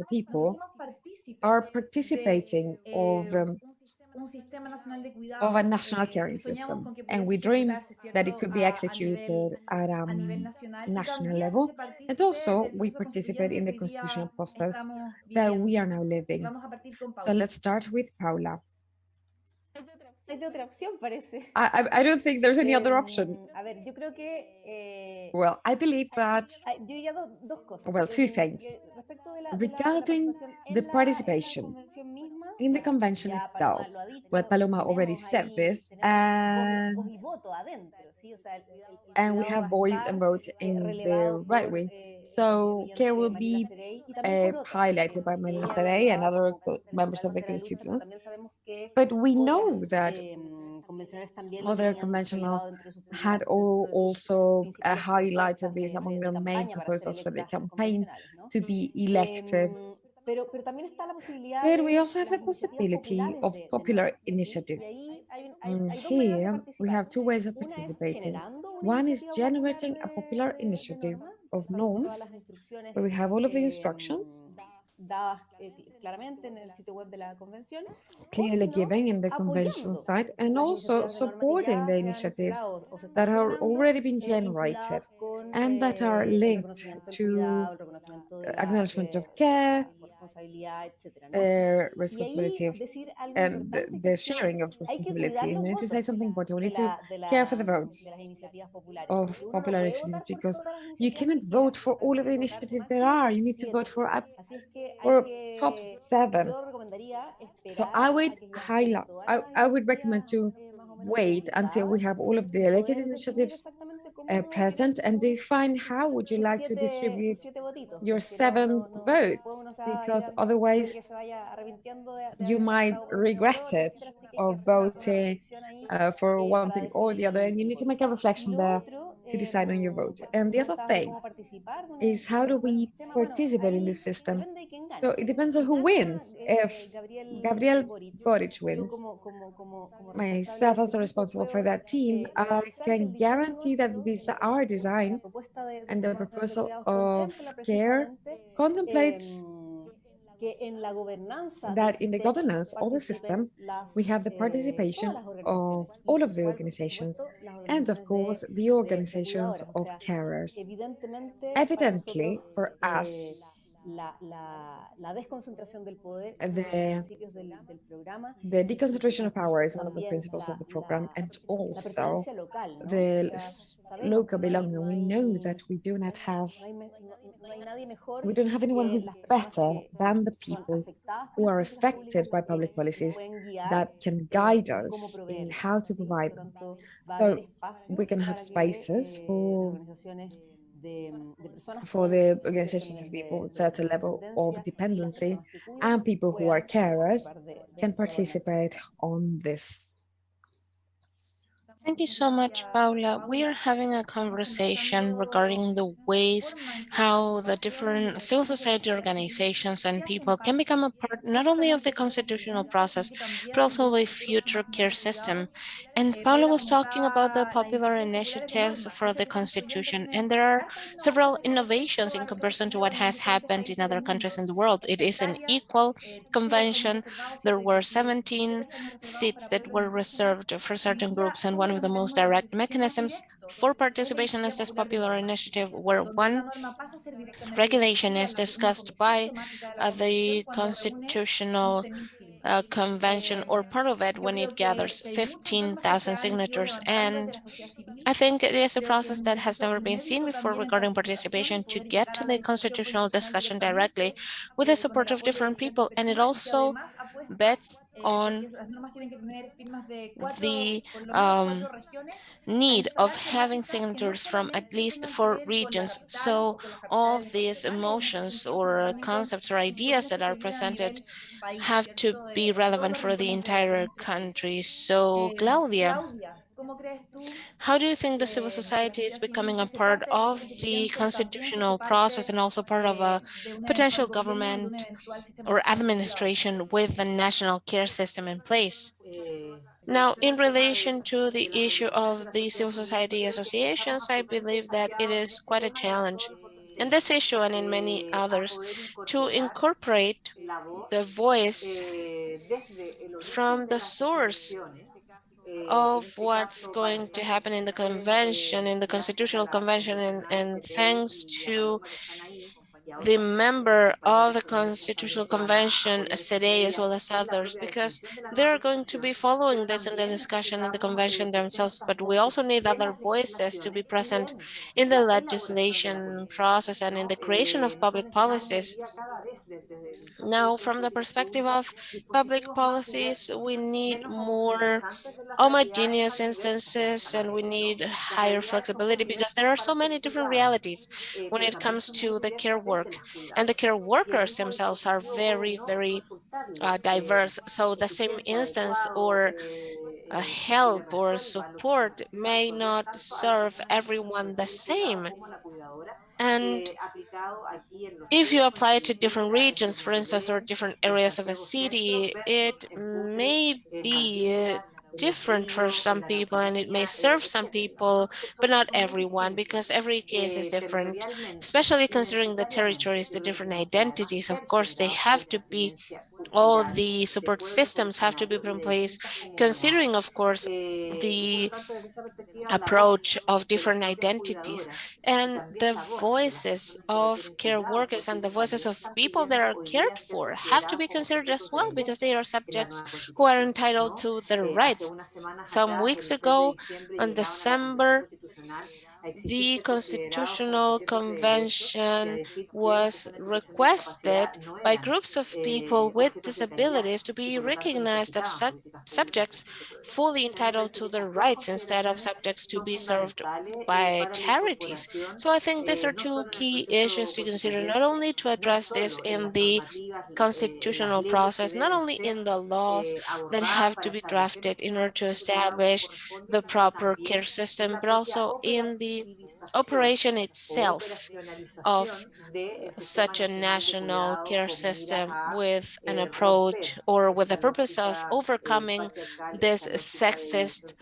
people hacemos partícipes are de, participating of eh, um, un sistema nacional de of cuidados, a national caring system, and we dream that it could be executed at a um, national level, and also we participate in the constituyente que hoy día constitutional process that we are now living. Vamos a partir con So let's start with Paula. Hay otra opción, parece. I, I, don't think there's any other option. A ver, yo creo que eh, Well, I believe that yo dos cosas. Well, two Eh, things. que respecto de la- de la- regarding the la- en la participation misma, in the convention ya itself. Paloma dicho, Well, Paloma already said ahí- this, tenemos voz- voz and and we have voice and vote eh, in the right wing. eh, So care will be uh, también por otras, highlighted by Marina ella and other con co- convencionales members of the constituents. También sabemos que But we know that em, convencionales también lo other conventional relevado dentro de sus had all dentro de sus also uh, highlighted this among their main campaña para ser proposals for the campaign to be elected. Em, pero, pero también está la posibilidad But we also have the possibility of popular nuevo, ¿sí? Y initiatives. ahí hay un- hay- And hay dos maneras de here we have two ways of participating. One is generating a popular initiative of norms where we have all of the instructions dadas eh, claramente en el sitio web de la convención, clearly given in the convention site and also iniciativas de norma que supporting the initiatives instalado o se están that are generando, already been generated and that are eh, linked to cuidado, el reconocimiento de la, acknowledgement of eh, care, la responsabilidad, ¿no? uh, responsibility of decir algo and the, the sharing of responsibility. cuidar And los I need to say something important. We need to care for the votes las iniciativas populares, of popular initiatives because you cannot vote for all of the hay que votar initiatives there are. You need to vote for up Así es que hay for top seven. So I would que ya estén highlight, I, I would recommend to eh, más o menos wait until we have all of the elected initiatives uh, uno va a present and define how would you like to distribute your seven votes, después uno se va a ir because otherwise que se vaya arrepintiendo de- de you might votado por uno regret it etcétera, así que hay que of hacer una- una voting uh, for eh, one thing or the other, and you need to make a reflection there to decide on your vote. And the other thing cómo participar de un- is how do we participate in this system? depende de quién gane. So it depends on who wins. eh, If Gabriel Boric, wins, myself as a responsible for that team, eh, I can guarantee that eh, our design propuesta de- del and the Sistema Nacional de proposal of care contemplates that in the governance of the system, we have the eh, participation of all of the organizations, por supuesto, las and of course the organizations of carers. Evidently, for eh, us, la, la, la desconcentración del poder de the- principios del, del programa the deconcentration of power is one of the principles of the program, and also the O sea, s- sabemos local que no hay- belonging. We know that we do not have, no hay no- no hay nadie mejor we don't have anyone who's better than the people who are affected by public policies that can guide us in how to provide them. tanto, va a So we can have spaces eh, for- las organizaciones de, mm, de personas for the cierto organizations people with certain level of dependencia y las dependency personas que cuidan and people who are carers participar de- de can participate on this. Thank you so much, Paula. We are having a conversation regarding the ways how the different civil society organizations and people can become a part not only of the constitutional process, but also of a future care system. And Paula was talking about the popular initiatives for the constitution, and there are several innovations in comparison to what has happened in other countries in the world. It is an equal convention. There were 17 seats that were reserved for certain groups, and one of the most direct mechanisms for participation is this popular initiative, where one regulation is discussed by uh, the constitutional uh, convention or part of it when it gathers 15,000 signatures. And I think it is a process that has never been seen before regarding participation to get to the constitutional discussion directly with the support of different people. And it also bets on the um, need of having signatures from at least four regions. So all these emotions or concepts or ideas that are presented have to be relevant for the entire country. So Claudia, how do you think the civil society is becoming a part of the constitutional process and also part of a potential government or administration with the national care system in place? Eh, Now, in relation to the issue of the civil society associations, I believe that it is quite a challenge in this issue and in many others to incorporate the voice eh, desde el origen from the source of what's going to happen in the convention, in the constitutional convention, and, and thanks to todos los que están ahí, the member of the Constitutional Convention, SEDE, as well as others, because they're going to be following this in the discussion in the convention themselves, but we also need other voices to be present in the legislation process and in the creation of public policies. Now, from the perspective of public policies, we need more homogeneous instances and we need higher flexibility because there are so many different realities when it comes to the care work and the care workers themselves are very, very uh, diverse. So the same instance or uh, help or support may not serve everyone the same. And if you apply it to different regions, for instance, or different areas of a city, it may be different for some people and it may serve some people, but not everyone because every case is different, especially considering the territories, the different identities. Of course, they have to be, all the support systems have to be put in place, considering, of course, the approach of different identities and the voices of care workers and the voices of people that are cared for have to be considered as well because they are subjects who are entitled to their rights. Some weeks ago, on December, the Constitutional Convention was requested by groups of people with disabilities to be recognized as sub subjects fully entitled to their rights instead of subjects to be served by charities. So I think these are two key issues to consider, not only to address this in the constitutional process, not only in the laws that have to be drafted in order to establish the proper care system, but also in the operation itself of such a national care system with an approach or with the purpose of overcoming this sexist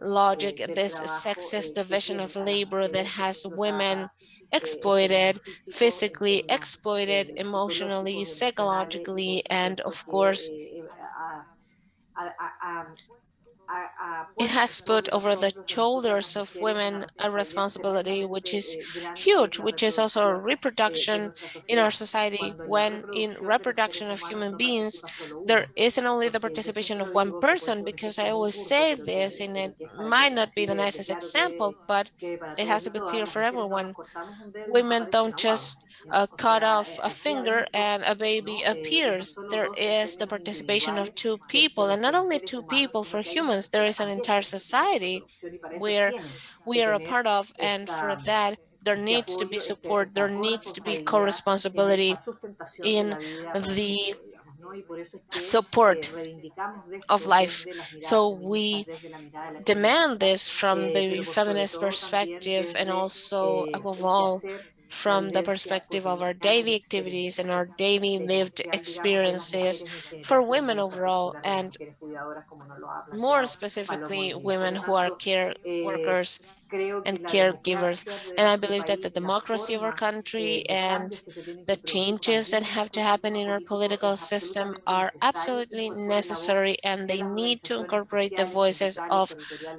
logic, this sexist division of labor that has women exploited, physically exploited, emotionally, psychologically, and of course, it has put over the shoulders of women a responsibility which is huge, which is also a reproduction in our society when in reproduction of human beings, there isn't only the participation of one person, because I always say this and it might not be the nicest example, but it has to be clear for everyone. Women don't just uh, cut off a finger and a baby appears. There is the participation of two people and not only two people for humans, there is an entire society where we are a part of. And for that, there needs to be support, there needs to be co-responsibility in the support of life. So we demand this from the feminist perspective and also above all from the perspective of our daily activities and our daily lived experiences for women overall and more specifically women who are care workers and caregivers. And I believe that the democracy of our country and the changes that have to happen in our political system are absolutely necessary and they need to incorporate the voices of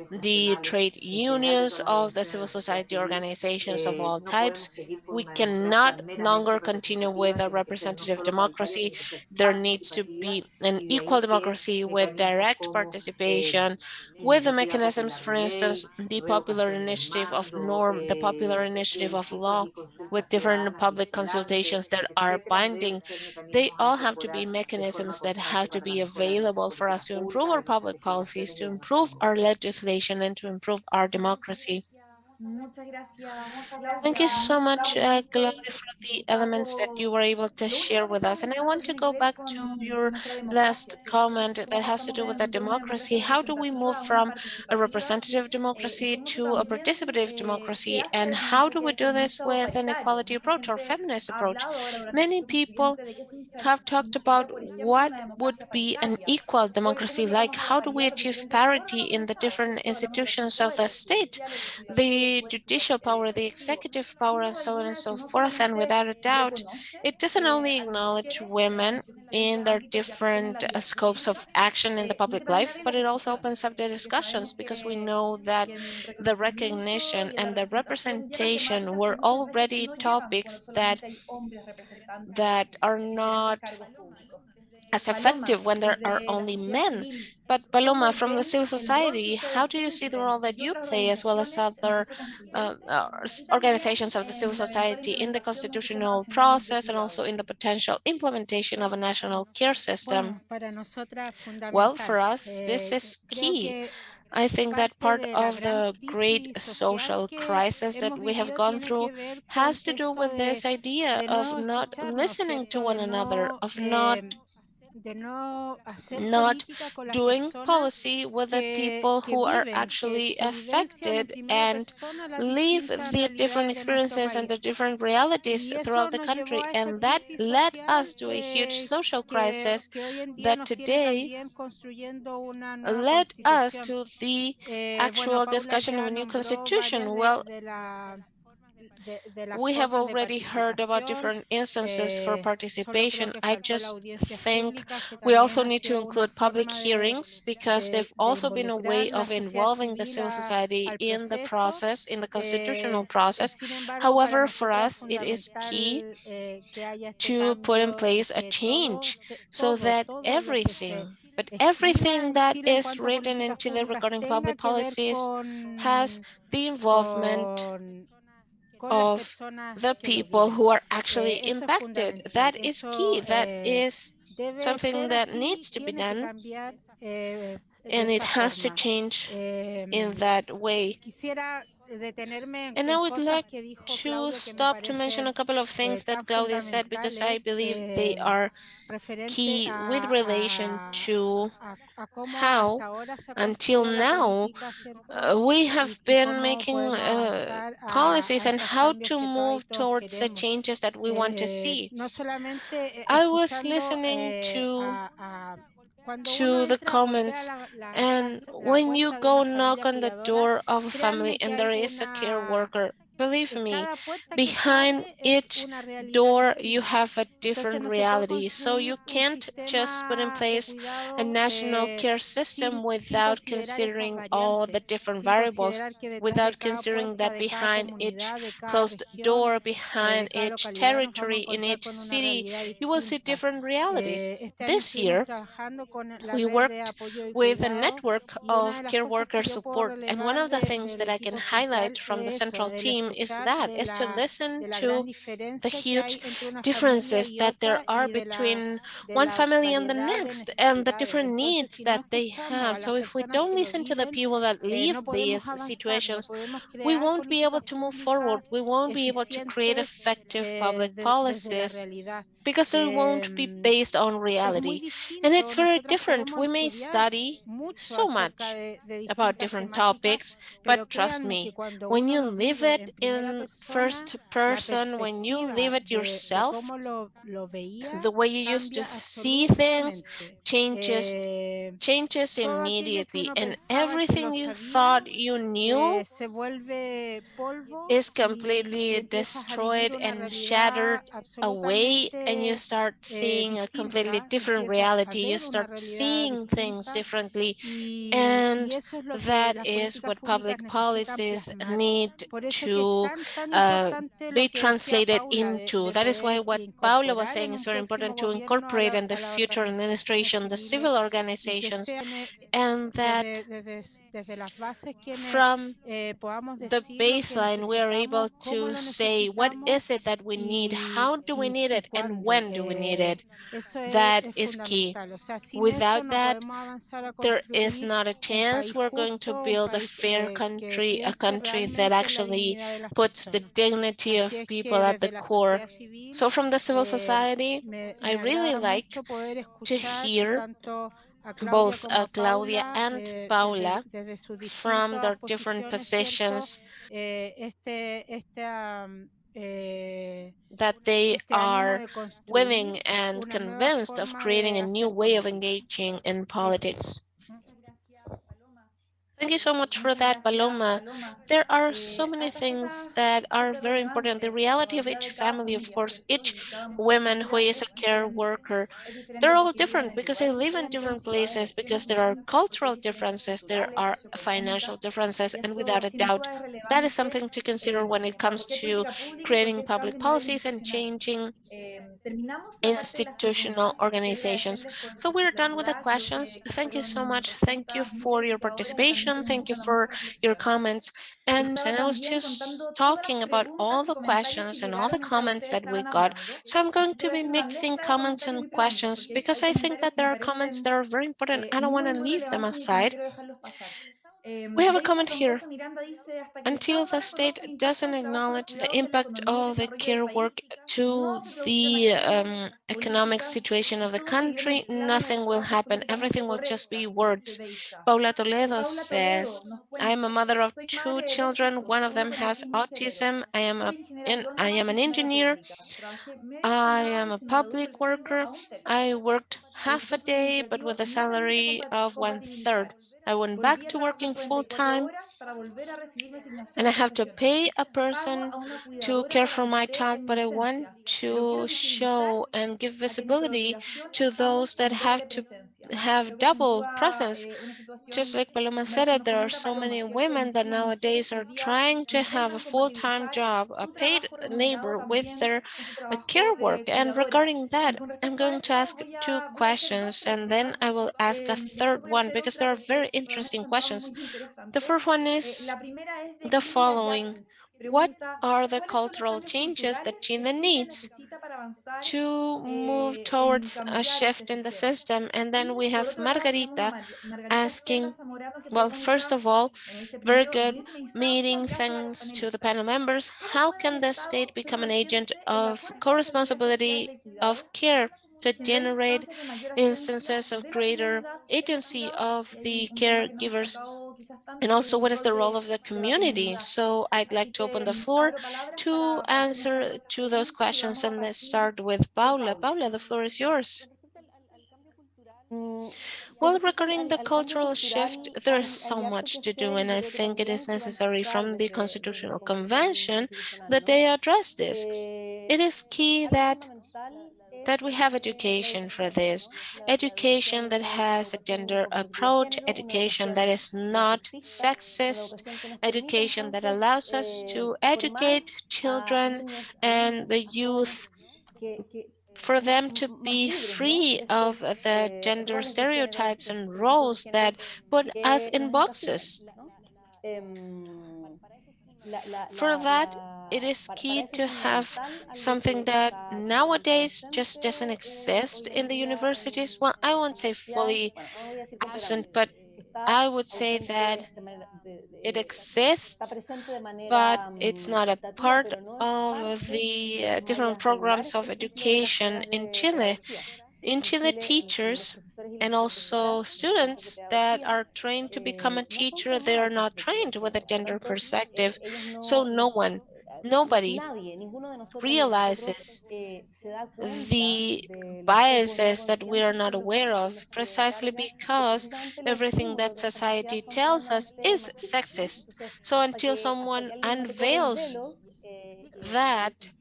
the trade unions, of the civil society organizations of all types. We cannot longer continue with a representative democracy. There needs to be an equal democracy with direct participation, with the mechanisms, for instance, the popular initiative of norm, the popular initiative of law with different public consultations that are binding. They all have to be mechanisms that have to be available for us to improve our public policies, to improve our legislation and to improve our democracy. Thank you so much, uh, Gloria, for the elements that you were able to share with us. And I want to go back to your last comment that has to do with the democracy. How do we move from a representative democracy to a participative democracy? And how do we do this with an equality approach or feminist approach? Many people have talked about what would be an equal democracy like. How do we achieve parity in the different institutions of the state? The the judicial power, the executive power, and so on and so forth. And without a doubt, it doesn't only acknowledge women in their different uh, scopes of action in the public life, but it also opens up the discussions because we know that the recognition and the representation were already topics that that are not as effective when there are only men. But Paloma, from the civil society, how do you see the role that you play as well as other uh, uh, organizations of the civil society in the constitutional process and also in the potential implementation of a national care system? Well, for us, this Eh, is key. I think that part of the great social crisis that we have gone through has to do with this idea of not listening to one another, of not not doing policy with the people who are actually affected and leave the different experiences and the different realities throughout the country. And that led us to a huge social crisis that today led us to the actual discussion of a new constitution. Well, we have already heard about different instances for participation. I just think we also need to include public hearings because they've also been a way of involving the civil society in the process, in the constitutional process. However, for us, it is key to put in place a change so that everything but everything that is written into the regarding public policies has the involvement of the people who are actually impacted. That is key. That is something that needs to be done and it has to change in that way. And I would like to stop to mention a couple of things that Claudia said because I believe they are key with relation to how until now uh, we have been making uh, policies and how to move towards the changes that we want to see. I was listening to to the comments and when you go knock on the door of a family and there is a care worker Believe me, behind each door you have a different reality. So you can't just put in place a national care system without considering all the different variables, without considering that behind each closed door, behind each territory, in each city, you will see different realities. This year, we worked with a network of care worker support. And one of the things that I can highlight from the central team is that, is to listen to the huge differences that there are between one family and the next and the different needs that they have. So if we don't listen to the people that live these situations, we won't be able to move forward. We won't be able to create effective public policies because it won't be based on reality. And it's very different. We may study so much about different topics, but trust me, when you live it in first person, when you live it yourself, the way you used to see things changes changes immediately and everything you thought you knew is completely destroyed and shattered away and you start seeing a completely different reality you start seeing things differently. and that is what public policies need to uh, be translated into. that is why what Paula was saying is very important to incorporate in the future administration the civil organizations. and that from the baseline, we are able to say, what is it that we need? How do we need it? And when do we need it? That is key. Without that, there is not a chance we're going to build a fair country, a country that actually puts the dignity of people at the core. So from the civil society, I really like to hear both uh, Claudia and Paula from their different positions that they are willing and convinced of creating a new way of engaging in politics. Thank you so much for that, Paloma. There are so many things that are very important. The reality of each family, of course, each woman who is a care worker, they're all different because they live in different places, because there are cultural differences, there are financial differences, and without a doubt, that is something to consider when it comes to creating public policies and changing institutional organizations. So we're done with the questions. Thank you so much. Thank you for your participation. Thank you for your comments. And, and I was just talking about all the questions and all the comments that we got. So I'm going to be mixing comments and questions because I think that there are comments that are very important. I don't want to leave them aside. We have a comment here. Until the state doesn't acknowledge the impact of the care work to the um, economic situation of the country, nothing will happen. Everything will just be words. Paula Toledo says, I am a mother of two children. One of them has autism. I am, a, in, I am an engineer. I am a public worker. I worked half a day, but with a salary of one third. I went back to working full time and I have to pay a person to care for my child, but I want to show and give visibility to those that have to have double presence. Just like Paloma said there are so many women that nowadays are trying to have a full-time job, a paid labor with their care work. And regarding that, I'm going to ask two questions and then I will ask a third one because there are very interesting questions. The first one is the following. What are the cultural changes that Chile needs to move towards a shift in the system? And then we have Margarita asking, well, first of all, very good meeting. Thanks to the panel members. How can the state become an agent of co-responsibility of care to generate instances of greater agency of the caregivers and also what is the role of the community? so i'd like to open the floor to answer to those questions. and let's start with paula. paula the floor is yours. Mm, well, regarding the cultural shift, there is so much to do, and I think it is necessary from the Constitutional Convention that they address this. It is key that that we have education for this, education that has a gender approach, education that is not sexist, education that allows us to educate children and the youth for them to be free of the gender stereotypes and roles that put us in boxes. For that, it is key to have something that nowadays just doesn't exist in the universities. Well, I won't say fully absent, but I would say that it exists, but it's not a part of the uh, different programs of education in Chile. In Chile, teachers and also students that are trained to become a teacher, they are not trained with a gender perspective. So no one nobody realizes the biases that we are not aware of precisely because everything that society tells us is sexist. So until someone unveils that,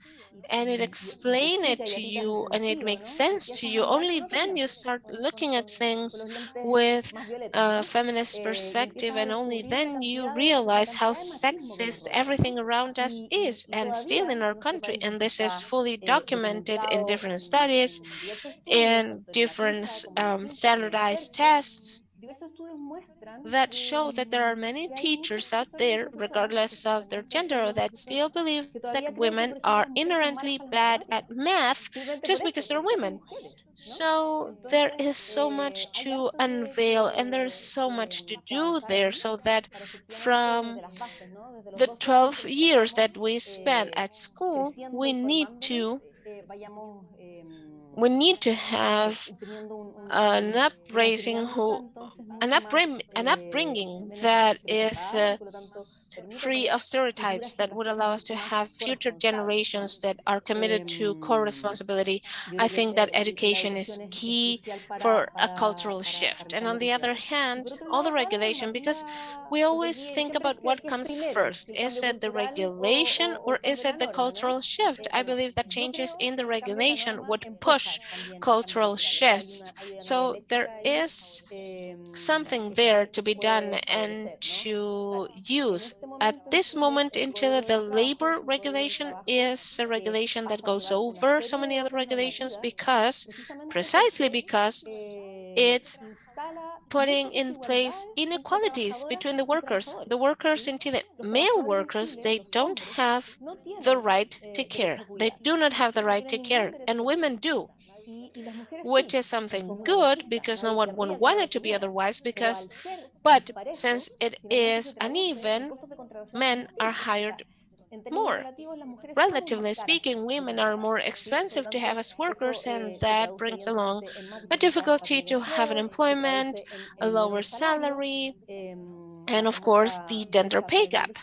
and it explain it to you and it makes sense to you, only then you start looking at things with a feminist perspective and only then you realize how sexist everything around us is and still in our country. And this is fully documented in different studies, in different um, standardized tests that show that there are many teachers out there, regardless of their gender, that still believe that women are inherently bad at math just because they're women. So there is so much to unveil and there's so much to do there so that from the 12 years that we spent at school, we need to we need to have an who an upbringing an upbringing that is uh, free of stereotypes that would allow us to have future generations that are committed to co-responsibility. I think that education is key for a cultural shift. And on the other hand, all the regulation, because we always think about what comes first. Is it the regulation or is it the cultural shift? I believe that changes in the regulation would push cultural shifts. So there is something there to be done and to use at this moment in Chile, the labor regulation is a regulation that goes over so many other regulations because, precisely because it's putting in place inequalities between the workers. The workers in Chile, male workers, they don't have the right to care. They do not have the right to care, and women do which is something good because no one would want it to be otherwise because but since it is uneven, men are hired more. Relatively speaking, women are more expensive to have as workers, and that brings along a difficulty to have an employment, a lower salary, and of course, the gender pay gap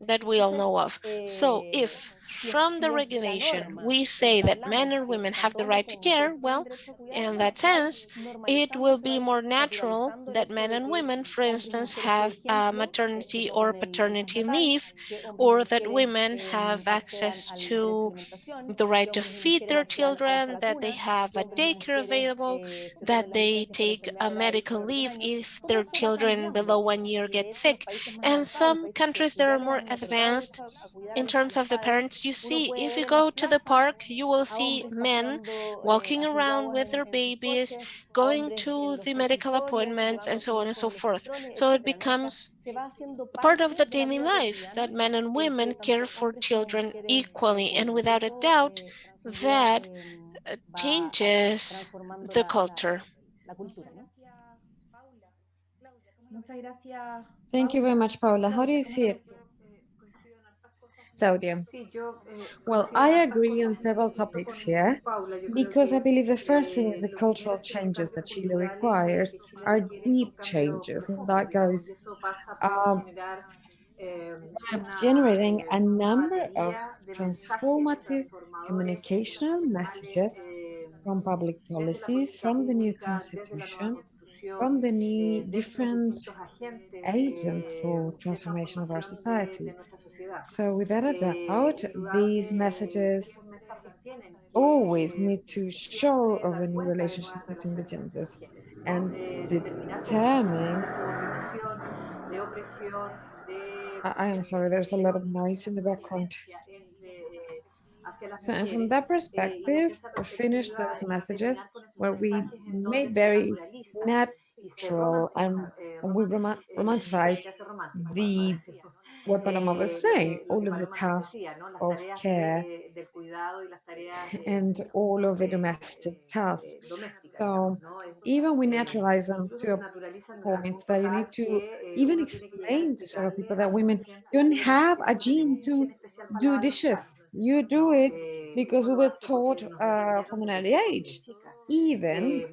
that we all know of. So if from the regulation, we say that men and women have the right to care, well, in that sense, it will be more natural that men and women, for instance, have uh, maternity or paternity leave, or that women have access to the right to feed their children, that they have a daycare available, that they take a medical leave if their children below one year get sick. And some countries that are more advanced in terms of the parents' You see, if you go to the park, you will see men walking around with their babies, going to the medical appointments, and so on and so forth. So it becomes part of the daily life that men and women care for children equally. And without a doubt, that uh, changes the culture. Thank you very much, Paula. How do you see it? Claudia. Well, I agree on several topics here, because I believe the first thing is the cultural changes that Chile requires are deep changes, and that goes um, generating a number of transformative communicational messages from public policies, from the new constitution, from the new different agents for transformation of our societies. So without a doubt, these messages always need to show of a new relationship between the genders and determine I am sorry, there's a lot of noise in the background. So, and from that perspective, we finished those messages where we made very natural and we romanticized the what Pamela was saying, all of the tasks of care and all of the domestic tasks. So even we naturalize them to a point that you need to even explain to some people that women don't have a gene to do dishes. You do it because we were taught uh, from an early age. Even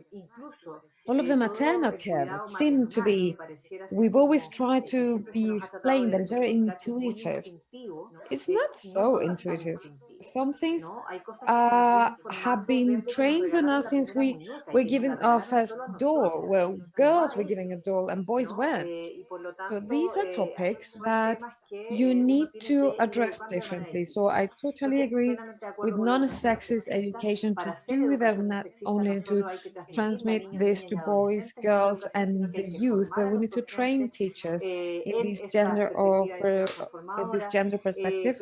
all of the maternal care seem to be, we've always tried to be explained that it's very intuitive. It's not so intuitive some things uh, have been trained on us since we were given our first doll. Well, girls were given a doll, and boys weren't. So these are topics that you need to address differently. So I totally agree with non-sexist education to do them not only to transmit this to boys, girls, and the youth, but we need to train teachers uh, in this gender of uh, this gender perspective.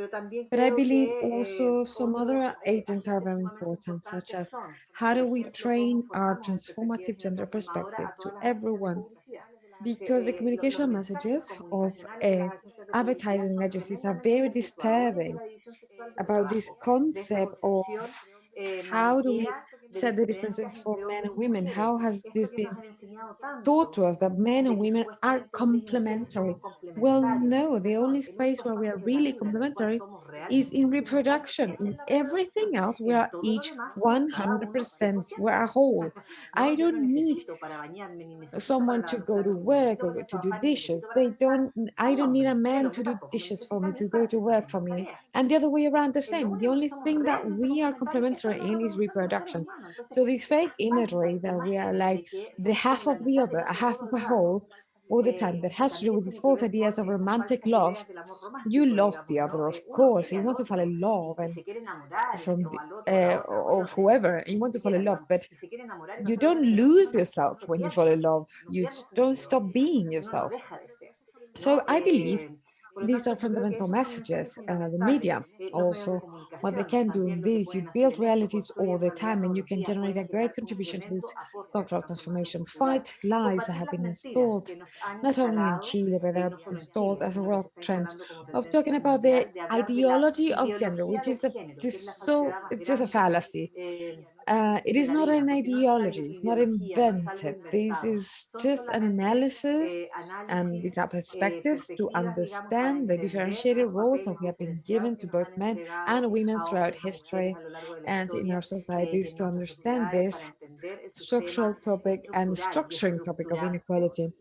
But I believe also so, some other agents are very important, such as how do we train our transformative gender perspective to everyone? Because the communication messages of uh, advertising agencies are very disturbing about this concept of eh, how do we set the differences for men and women? How has this been taught to us that men and women are complementary? Well, no, the only space where we are really complementary is in reproduction. In everything else, we are each 100%, we're a whole. I don't need someone to go to work or to do dishes. They don't, I don't need a man to do dishes for me, to go to work for me. And the other way around the same. The only thing that we are complementary in is reproduction. So this fake imagery that we are like the half of the other, a half of a whole, all the time that has to do with these false ideas of romantic love. You love the other, of course. You want to fall in love and from the, uh, of whoever you want to fall in love, but you don't lose yourself when you fall in love. You don't stop being yourself. So I believe these are fundamental messages. Uh, the media also, what they can do in this, you build realities all the time and you can generate a great contribution to this cultural transformation. Fight lies that have been installed, not only in Chile, but they're installed as a world trend of talking about the ideology of gender, which is a, just so, it's just a fallacy. Uh, it is not an ideology, it's not invented. This is just an analysis and these are perspectives to understand the differentiated roles that we have been given to both men and women throughout history and in our societies to understand this structural topic and structuring topic of inequality,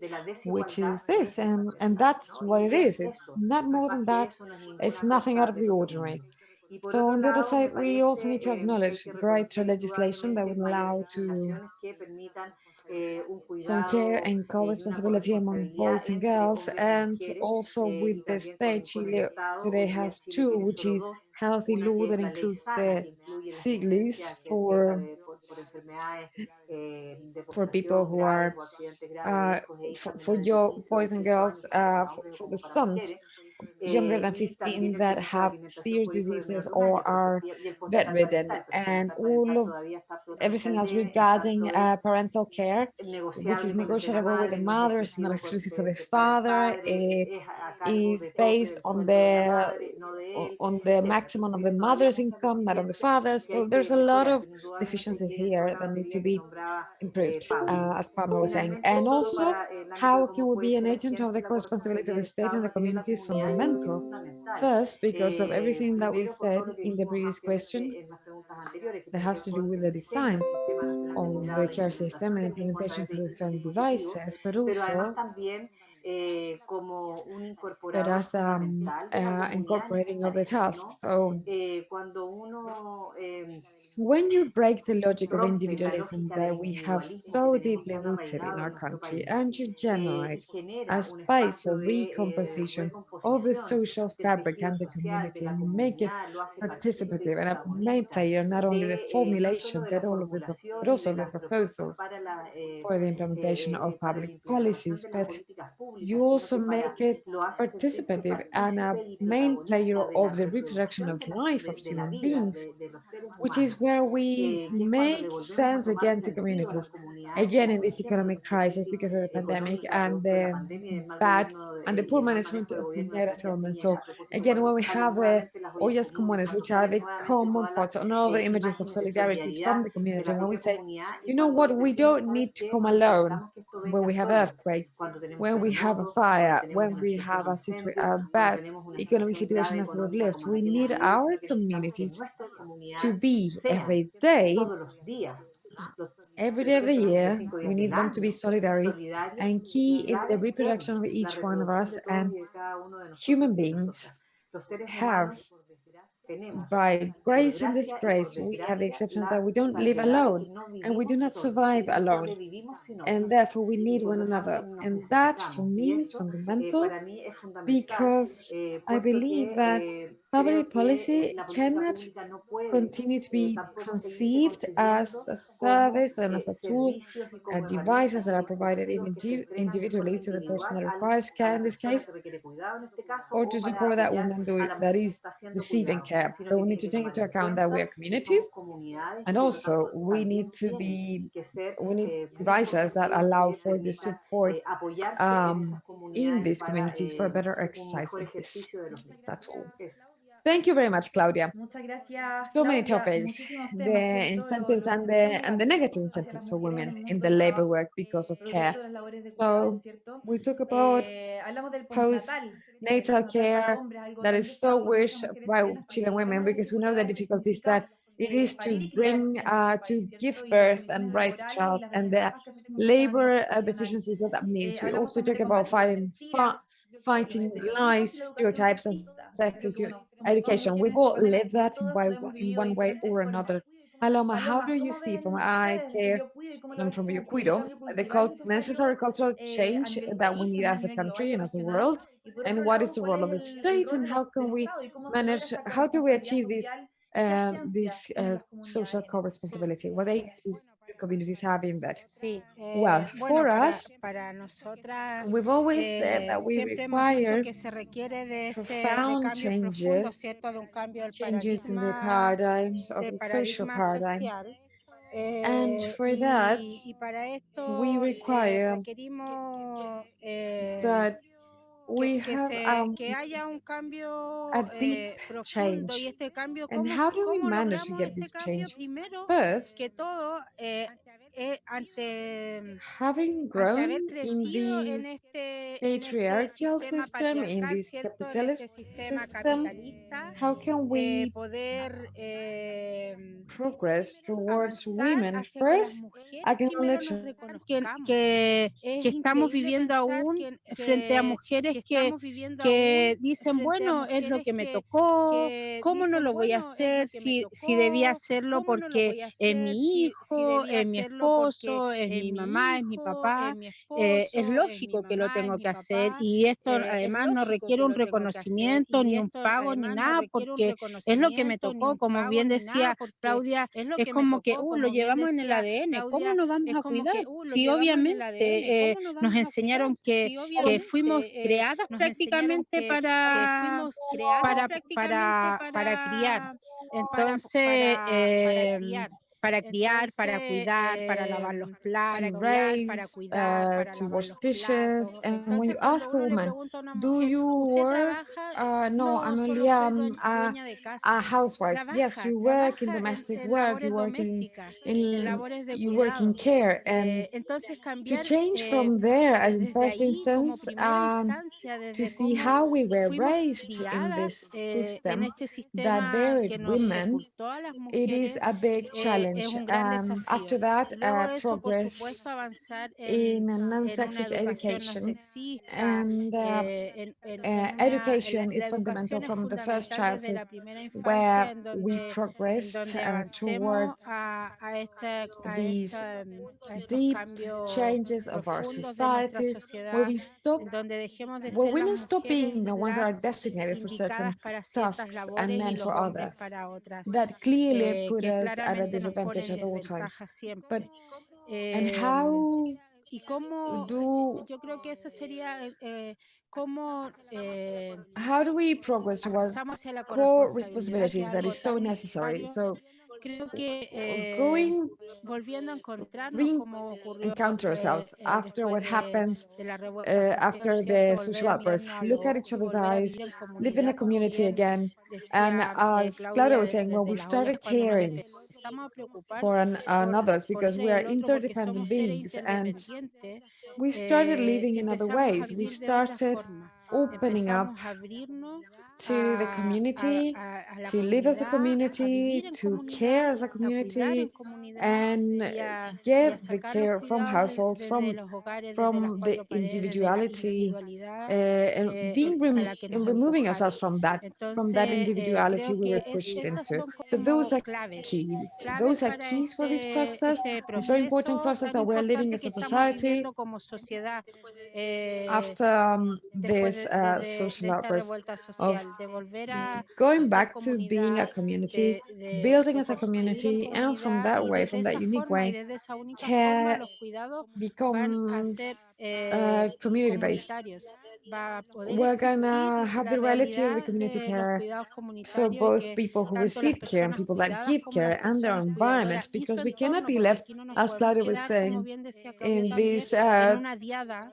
which is this. And, and that's what it is. It's not more than that. It's nothing out of the ordinary. So on the other side, we also need to acknowledge greater legislation that would allow to some care and co-responsibility among boys and girls, and also with the state, Chile today has two, which is healthy law that includes the sick leave for for people who are uh, for, for your boys and girls, uh, for, for the sons younger than 15 that have serious diseases or are bedridden and all of everything else regarding uh, parental care which is negotiable with the mother it's not exclusive for the father it is based on the on the maximum of the mother's income not on the father's. well there's a lot of deficiencies here that need to be improved uh, as Pamela was saying. And also how can we be an agent of the co-responsibility of the state and the communities from fundamental. First, because of everything that we said in the previous question that has to do with the design of the care system and implementation through different devices, but also but as um, uh, incorporating of the tasks. Oh. So when you break the logic of individualism that we have so deeply rooted in our country and you generate a space for recomposition of the social fabric and the community and make it participative and a main player, not only the formulation, but all of the, but also the proposals for the implementation of public policies, but you also make it participative and a main player of the reproduction of life of human beings, which is where we make sense again to communities, again in this economic crisis because of the pandemic and the bad and the poor management of Piñera's government. So again, when we have uh, the ollas comunes, which are the common pots and all the images of solidarity from the community, when we say, you know what, we don't need to come alone when we have earthquakes, when we have a fire, when we have a, a bad economic situation as we've lived, we need our communities to be every day every day of the year, we need them to be solidary and key in the reproduction of each one of us and human beings have by grace and disgrace, we have the exception that we don't live alone and we do not survive alone. And therefore, we need one another. And that, for me, is fundamental because I believe that public policy cannot continue to be conceived as a service and as a tool, a devices that are provided individually to the person that requires care in this case, or to support that woman that is receiving care. But we need to take into account that we are communities and also we need to be, we need devices that allow for the support um, in these communities for a better exercise with this. That's all. Thank you very much, Claudia. Muchas gracias. So many topics, the temas, ¿cierto? Lo- incentives and the and the negative incentives for women in the labor work because of care. de las labores de So we talk about Eh, post- postnatal, natal care that is so deseado por muchas wished by Chilean women because we know the difficulties that it eh, to parir y criar bring uh, to give ¿cierto? Y las birth and raise a child and the desventajas que eso significa a labor uh, deficiencies that that means. Eh, We also talk about fighting los fi- estereotipos, fighting lies, estereotipos y la educación stereotypes, and sexista. Yo creo que, sexism, bueno, somos todas education. We've all lived that by in one way or another. Paloma, how do you see from eye care desde Biocuida y cómo lo and from your cuido, the necessary cultural change that we need as a country and as a world? And what is the role of the state and how can we manage, how do we achieve this? Uh, this uh, social co-responsibility? What agencies communities have in that? Well, eh, for us, We've always said eh, that we siempre hemos dicho require que se requiere de, ese, de profound changes, ¿cierto? De un cambio del changes in the paradigms of the social paradigm. And eh, for that, y, y para esto we require that we que have um, que haya un cambio a eh, deep profundo y change. este cambio, And how do we manage to get this change? Primero, First, que todo eh, eh, ante, having ante grown haber in crecido en this este, en este patriarchal sistema system, in patriarcal, this ¿cierto? En este capitalist sistema system, capitalista, how can eh, we poder eh, progress towards avanzar women hacia que las first? mujeres primero Acknowledge nos reconozcamos. que, Es que estamos increíble viviendo pensar aún que- frente a que- mujeres que que, estamos viviendo que aún dicen, frente a bueno, es lo mujeres que me que- tocó, que ¿cómo no dicen, lo voy a "Bueno, es lo hacer que me si, tocó, si debía hacerlo ¿cómo no lo porque voy a es hacer mi si- si hijo, debía es mi hacerlo porque esposo, es mi mamá, es mi papá, eh, es, lógico que lo tengo que hacer y esto además no requiere un reconocimiento, ni un pago, ni nada, porque es lo que me tocó, como bien decía Claudia, es, como que lo llevamos en el ADN, ¿cómo nos vamos a cuidar? Sí, obviamente, eh, nos enseñaron que, fuimos creadas prácticamente para, para, eh, para, criar. Entonces, para, criar. para criar, para Entonces, cuidar, para lavar los em, to platos, para raise, cuidar, uh, para to wash los dishes. platos. And when you ask a woman, a do you work? Uh, no, I'm only um, a, de casa. a housewife. Yes, you work in domestic work, you work in, in you work in care. And Eh, to change eh, from there, as in first instance, um, to see how we were raised in this eh, system that buried women, it is a big es challenge. And after that, uh, de eso, por supuesto, progress in a en una non-sexist education. And uh, eh, uh, education is fundamental from the first childhood, la primera infancia where we progress towards a, a, esta, a, these mm, deep changes of our societies, where we stop, en donde dejemos de where women stop being the ones that are designated for certain indicadas para ciertas tasks and men for others that clearly eh, put us at a claramente disadvantage at all times. But and how do yo creo que eso sería eh, eh, eh, how do we progress towards avanzamos hacia la core corresponsabilidad, que es responsibilities that is so necessary? So eh, going volviendo a encontrarnos como ocurrió encounter eh, ourselves eh, after what happens uh, after the social outburst. Look at each other's eyes, live in a community again. And eh, as Claudia was saying, well, we started ollas cuando nos caring empezamos a preocupar for an, por, others because we are el otro porque interdependent beings and we started eh, living in other ways. We vivir de otra started opening up Empezamos a abrirnos to the community, a, a la to live as a community, to care as a a cuidar en community, and y a, y a get the care from households, from los hogares, desde las from the cuatro paredes, desde la individuality, uh, and eh, being rem- a la que nos and removing ourselves from that, from that eh, individuality we were pushed into. So those are keys. Those are keys for this process. It's very important process that we're living as a society viviendo como sociedad. eh, after um, this uh, social outburst of social, de volver a, a going back to being a community, de- building as a community, and from that way, from that unique way, desde esa única forma care los cuidados van a becomes uh, eh, community based. comunitarios. Va a poder we're gonna have the reality of the community care. So both people who receive care and people that give care and their environment, because we cannot be left, aquí no nos as Claudia was saying, como bien decía Claudia in this uh,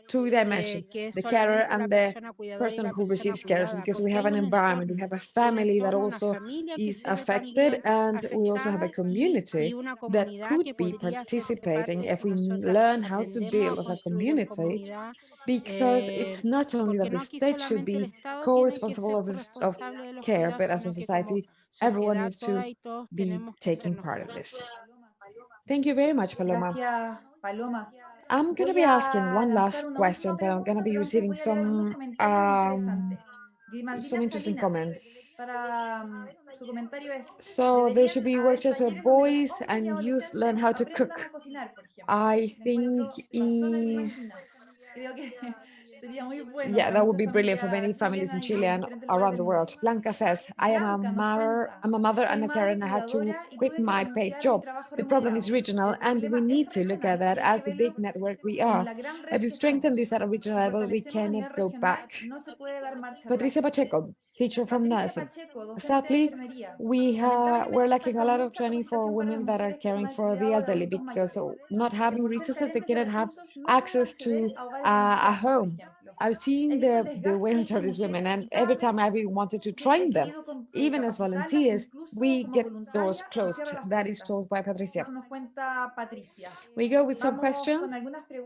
two dimension, eh, the carer and the persona cuidadora y person who receives care, because we have an environment, we have a family that also is affected, and we also have a afectada y, y community that could be podría ser parte participating if we learn how to build as a community, because eh, it's not only porque that the state should be Estado tiene que co-responsible of, this, of corresponsable de los care, but as a sino que como society, everyone needs to todas y todos be taking part of this. Thank you very much, Paloma. Gracias, I'm going to be asking one last question, but I'm going to be receiving voy a leer algunos some um, some interesting comments. Para mm, su comentario es, So there should be deberían haber workshops where talleres donde los boys and youth adolescentes learn how to cook. a cocinar, por ejemplo. I think encuentro razón en Grimaldina. is Creo que sería muy bueno yeah, that would be brilliant for many families in Chile and around the world. Blanca says, I am a mother, I'm a mother and a carer and I had to quit my paid job. The problem is regional and we need to look at that as the big network we are. If we strengthen this at a regional level, we fortalecemos a nivel cannot go back. no se puede dar marcha Patricia. Pacheco, teacher from Patricia nursing. Pacheco, docente de Sadly, we have we're lacking a lot of training for capacitación para las women that are caring for the elderly because not having resources, they cannot have recursos no pueden access to uh, a home. I've seen the, the awareness of these women, and every time I've wanted to train them, even as volunteers, we get doors closed. That is told by Patricia. Eso nos cuenta Patricia. We go with some questions.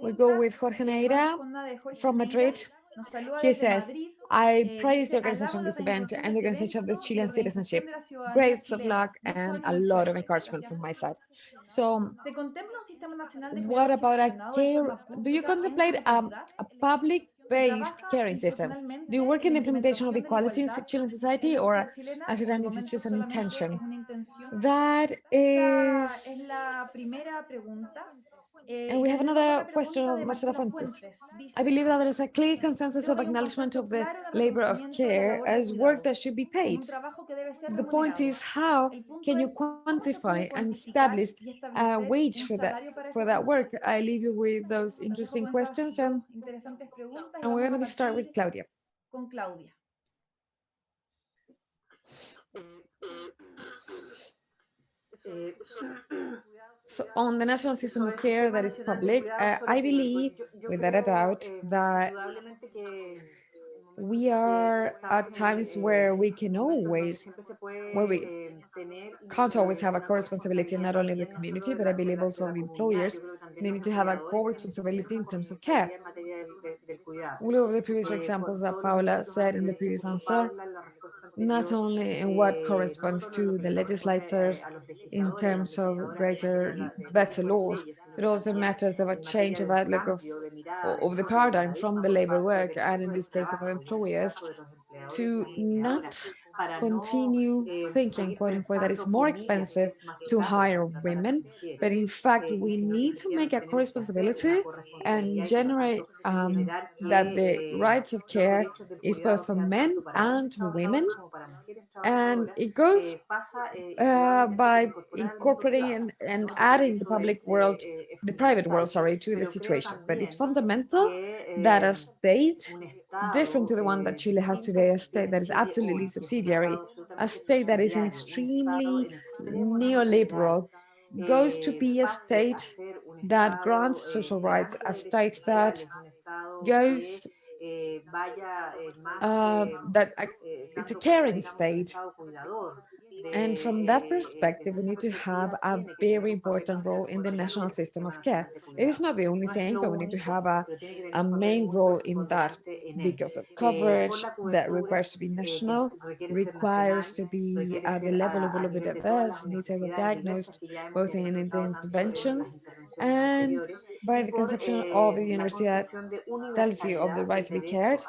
We go with. Jorge Neira con una de Jorge from Madrid. He says, I Eh, praise the organization of this event and the organization of this Chilean citizenship. Great of luck and a lot of encouragement from my side. So ¿Se contempla un sistema nacional de what about a care? Do you contemplate a, a ¿Se public-based caring systems? Do you work in the implementation of implementación de la equality in Chilean society, or as it it's just an intention? That is una intención? That Esa es is la primera pregunta. Eh, And we have another question of Marcela Marcela Fuentes. Fuentes. I believe that there is a clear consensus of que hay un acknowledgement of the labor of reconocimiento de la care as work that should be paid. un trabajo que debe ser The point is how can you es cómo se puede quantify and establish a wage for that for that work? I leave you with those interesting questions and, dos interesantes preguntas y and we're going to start with partir Claudia. So on the national system of care that is public, uh, I believe without a doubt that we are at times where we can always, where we can't always have a co-responsibility, not only of the community, but I believe also of employers. They need to have a co-responsibility in terms of care. All of the previous examples that Paula said in the previous answer, not only in what corresponds to the legislators in terms of greater, better laws, but also matters of a change of outlook of, of the paradigm from the labor work, and in this case of employers, to not continue thinking, quote unquote, that it's more expensive to hire women, but in fact, we need to make a co-responsibility and generate um, that the rights of care is both for men and women. And it goes uh, by incorporating and, and adding the public world, the private world, sorry, to the situation. But it's fundamental that a state different to the one that Chile has today, a state that is absolutely subsidiary, a state that is extremely neoliberal, goes to be a state that grants social rights, a state that goes uh, that uh, it's a caring state. And from that perspective, we need to have a very important role in the national system of care. It is not the only thing, but we need to have a, a main role in that because of coverage that requires to be national, requires to be at the level of all of the diverse, need to be diagnosed both in the interventions and by the conception of the universality of the right to be cared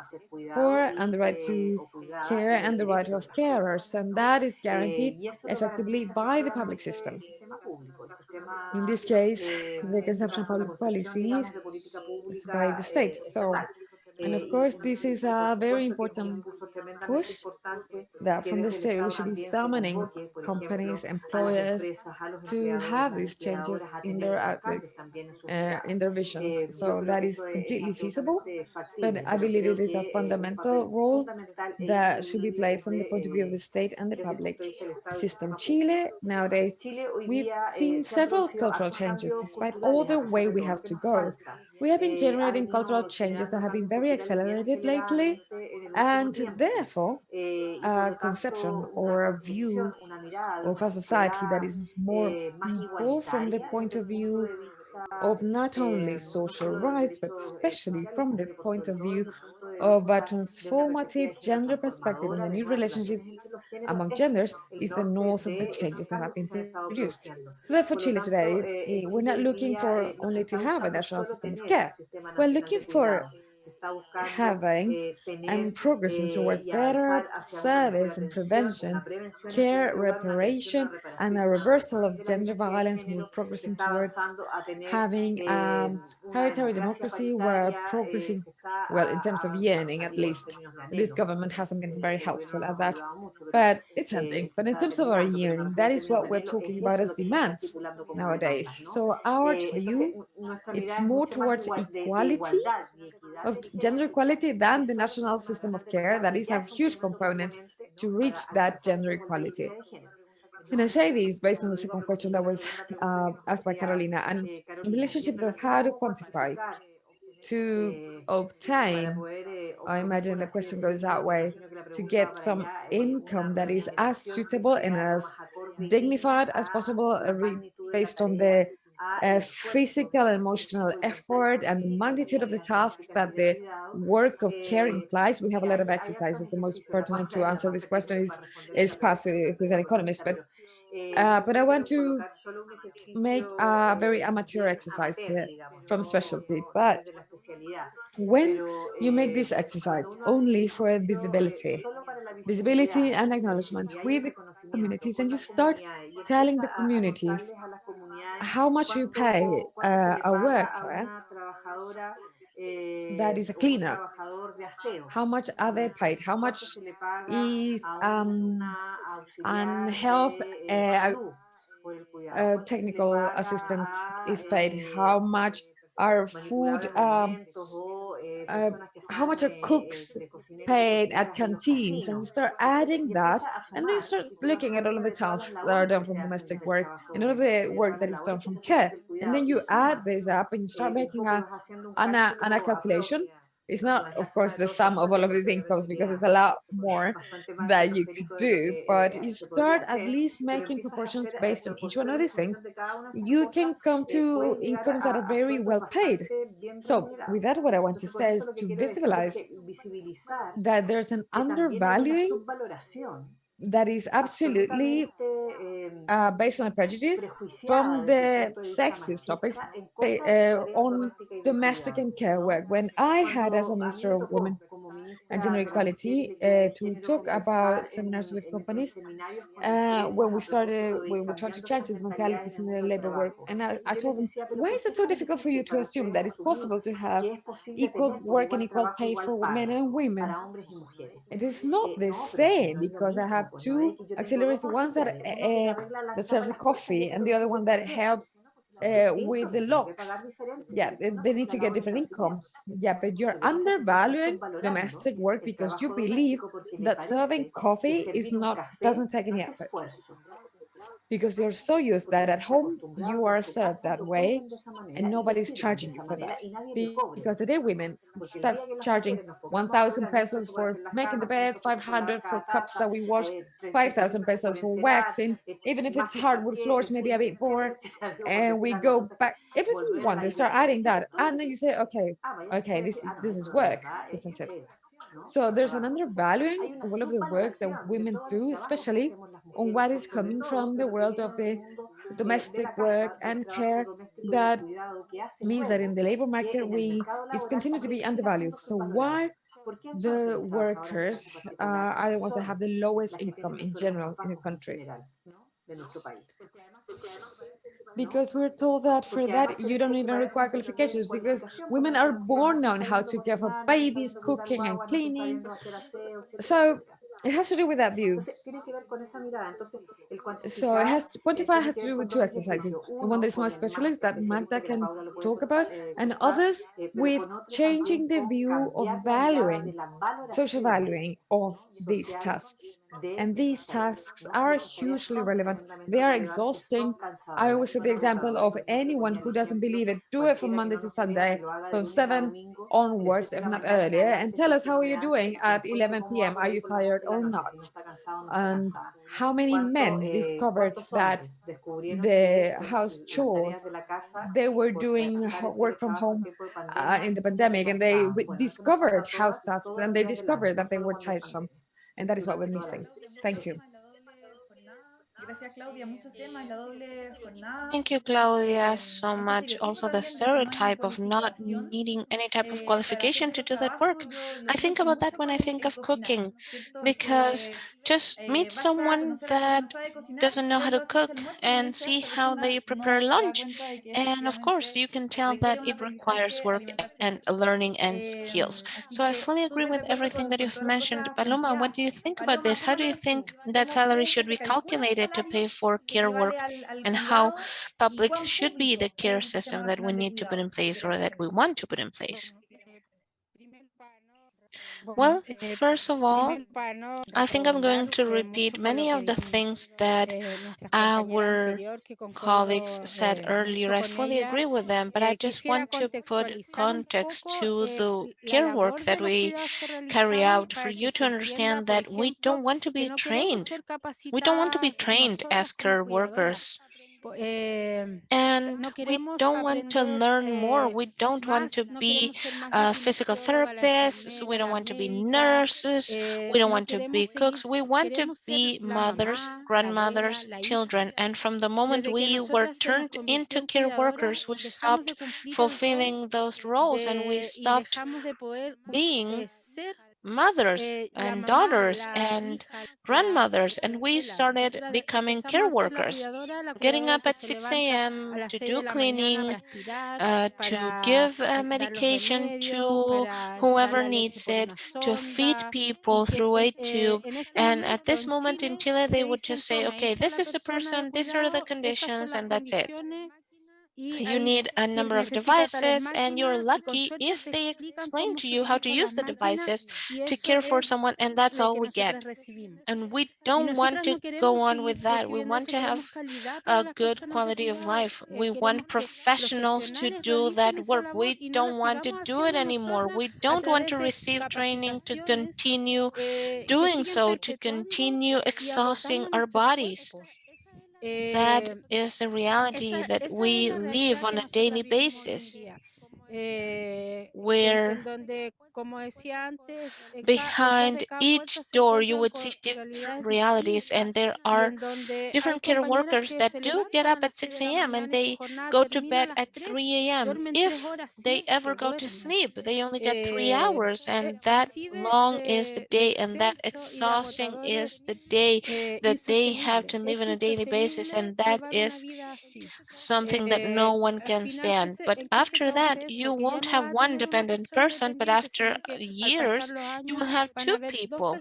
for and the right to care and the right of carers. And that is guaranteed effectively by the public system. In this case, the conception of public policies is by the state. So, and of course, this is a very important push that from the state we should be summoning companies, employers to have these changes in their outlooks, uh, in their visions. So that is completely feasible, but I believe it is a fundamental role that should be played from the point of view of the state and the public system. Chile nowadays, we've seen several cultural changes despite all the way we have to go. We have been generating cultural changes that have been very accelerated lately, and therefore a uh, conception or a view of a society that is more equal from the point of view of not only social rights, but especially from the point of view of a transformative gender perspective in the new relationship among genders is the north of the changes that have been produced. So therefore, Chile today, eh, we're not looking for only to have a national system of care. We're looking for having and progressing towards better service and prevention, care, reparation, and a reversal of gender violence. And we're progressing towards having um, a hereditary democracy. We're progressing, well, in terms of yearning, at least. This government hasn't been very helpful at that, but it's something. But in terms of our yearning, that is what we're talking about as demands nowadays. So our view, it's more towards equality of gender equality than the national system of care that is a huge component to reach that gender equality. And I say this based on the second question that was uh, asked by Carolina, and in relationship of how to quantify, to obtain, I imagine the question goes that way, to get some income that is as suitable and as dignified as possible uh, based on the uh, physical and emotional effort and the magnitude of the task that the work of care implies. We have a lot of exercises. The most pertinent to answer this question is, is Pasi, who's an economist, but uh, but I want to make a very amateur exercise here from specialty. But when you make this exercise only for visibility, visibility and acknowledgement with the communities, and you start telling the communities how much you pay uh, a worker that is a cleaner, how much are they paid, how much is um, an health uh, uh, technical assistant is paid, how much are food um, uh, how much are cooks paid at canteens and you start adding that and then you start looking at all of the tasks that are done from domestic work. and all of the work that is done from care and then you add this up and you start making a, an, a, an a calculation it's not, of course, the sum of all of these incomes because it's a lot more that you could do, but you start at least making proportions based on each one of these things. You can come to incomes that are very well paid. So with that, what I want to say is to visualize that there's an undervaluing that is absolutely uh, based on a prejudice from the sexist topics uh, on domestic and care work. When I had as a Minister of Women and gender equality uh, to talk about seminars with companies. uh, when we started when we tried to change these mentalities in the labor work and I, I, told them why is it so difficult for you to assume that it's possible to have equal work and equal pay for men and women it is not the same because I have two auxiliaries ones that uh, that serves a coffee and the other one that helps uh, with the locks. Yeah, they, they, need to get different incomes. Yeah, but you're undervaluing domestic work because you believe that serving coffee is not doesn't take any effort because they're so used that at home you are served that way and nobody's charging you for that. Because today women start charging 1000 pesos for making the beds 500 for cups that we wash 5000 pesos for waxing even if it's hardwood floors maybe a bit more and we go back. If it's one they start adding that and then you say okay okay this is this is work isn't it. So there's an undervaluing of all of the work that women do, especially on what is coming from the world of the domestic work and care that means that in the labor market we it continue to be undervalued. So why the workers uh, are the ones that have the lowest income in general in the country? because we're told that for that you don't even require qualifications because women are born on how to care for babies, cooking and cleaning. So it has to do with that view. So it has to, quantify has to do with two exercises. The one that is more specialist that Magda can talk about, and others with changing the view of valuing, social valuing of these tasks. And these tasks are hugely relevant. They are exhausting. I always say the example of anyone who doesn't believe it, do it from Monday to Sunday, from 7 onwards, if not earlier, and tell us how are you doing at 11 p.m. Are you tired or not? And how many men discovered that the house chores, they were doing work from home uh, in the pandemic and they discovered house tasks and they discovered that they were tiresome. And that is what we're missing. Thank you. Thank you, Claudia, so much. Also, the stereotype of not needing any type of qualification to do that work. I think about that when I think of cooking, because just meet someone that doesn't know how to cook and see how they prepare lunch. And of course, you can tell that it requires work and learning and skills. So I fully agree with everything that you've mentioned. Paloma, what do you think about this? How do you think that salary should be calculated to pay for care work and how public should be the care system that we need to put in place or that we want to put in place? Well, first of all, I think I'm going to repeat many of the things that our colleagues said earlier. I fully agree with them, but I just want to put context to the care work that we carry out for you to understand that we don't want to be trained. We don't want to be trained as care workers. And we don't want to learn more. We don't want to be uh, physical therapists. We don't want to be nurses. We don't want to be cooks. We want to be mothers, grandmothers, children. And from the moment we were turned into care workers, we stopped fulfilling those roles and we stopped being mothers and daughters and grandmothers and we started becoming care workers getting up at 6 a.m to do cleaning uh, to give uh, medication to whoever needs it to feed people through a tube. and at this moment in Chile they would just say okay this is a person these are the conditions and that's it you need a number of devices and you're lucky if they explain to you how to use the devices to care for someone and that's all we get. and we don't want to go on with that. We want to have a good quality of life. We want professionals to do that work. we don't want to do it anymore. we don't want to receive training to continue doing so to continue exhausting our bodies that is the reality that we live on a daily basis where behind each door you would see different realities and there are different care workers that do get up at 6 a.m. and they go to bed at 3 a.m. If they ever go to sleep, they only get three hours and that long is the day and that exhausting is the day that they have to live on a daily basis and that is something that no one can stand. But after that, you won't have one dependent person, but after years, you will have two people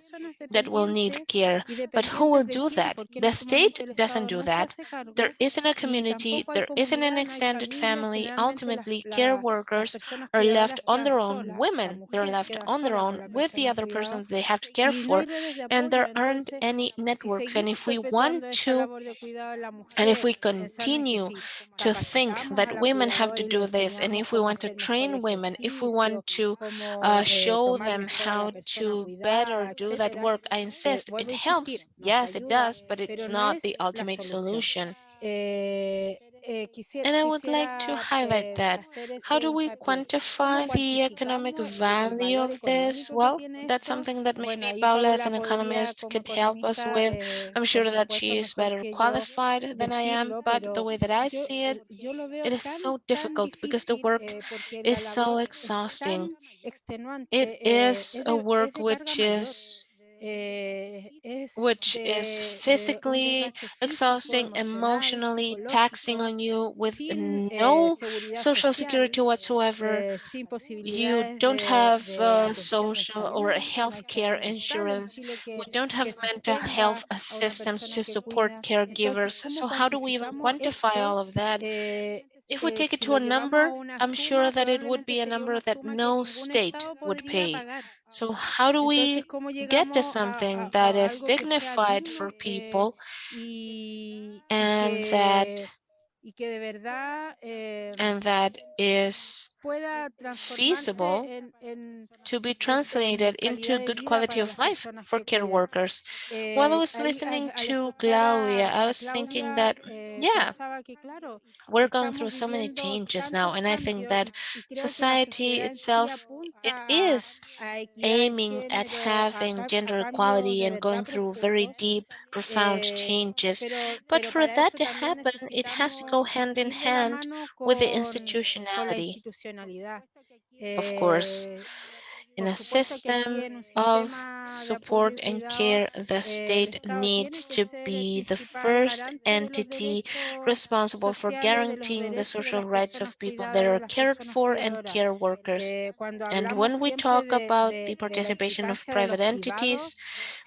that will need care. But who will do that? The state doesn't do that. There isn't a community, there isn't an extended family. Ultimately, care workers are left on their own. Women, they're left on their own with the other persons they have to care for. And there aren't any networks. And if we want to, and if we continue to think that women have to do this, and if we want to train women, if we want to uh, Uh, show them how to better do that work. I insist it helps. Yes, it does, but it's not the ultimate solution. And I would like to highlight that. How do we quantify the economic value of this? Well, that's something that maybe Paula as an economist could help us with. I'm sure that she is better qualified than I am, but the way that I see it, it is so difficult because the work is so exhausting. It is a work which is Eh, which is physically exhausting, emotionally taxing on you with no social security whatsoever. You don't have uh, social or health care insurance. We don't have mental health assistance to support caregivers. So how do we even quantify all of that? If we take it to a number, I'm sure that it would be a number that no state would pay. So how do we get to something that is dignified for people and that and that is feasible to be translated into good quality of life for care workers. While I was listening to Claudia, I was thinking that, yeah, we're going through so many changes now, and I think that society itself, it is aiming at having gender equality and going through very deep profound changes. But for that to happen, it has to go hand in hand with the institutionality. Of course, in a system of support and care, the state needs to be the first entity responsible for guaranteeing the social rights of people that are cared for and care workers. And when we talk about the participation of private entities,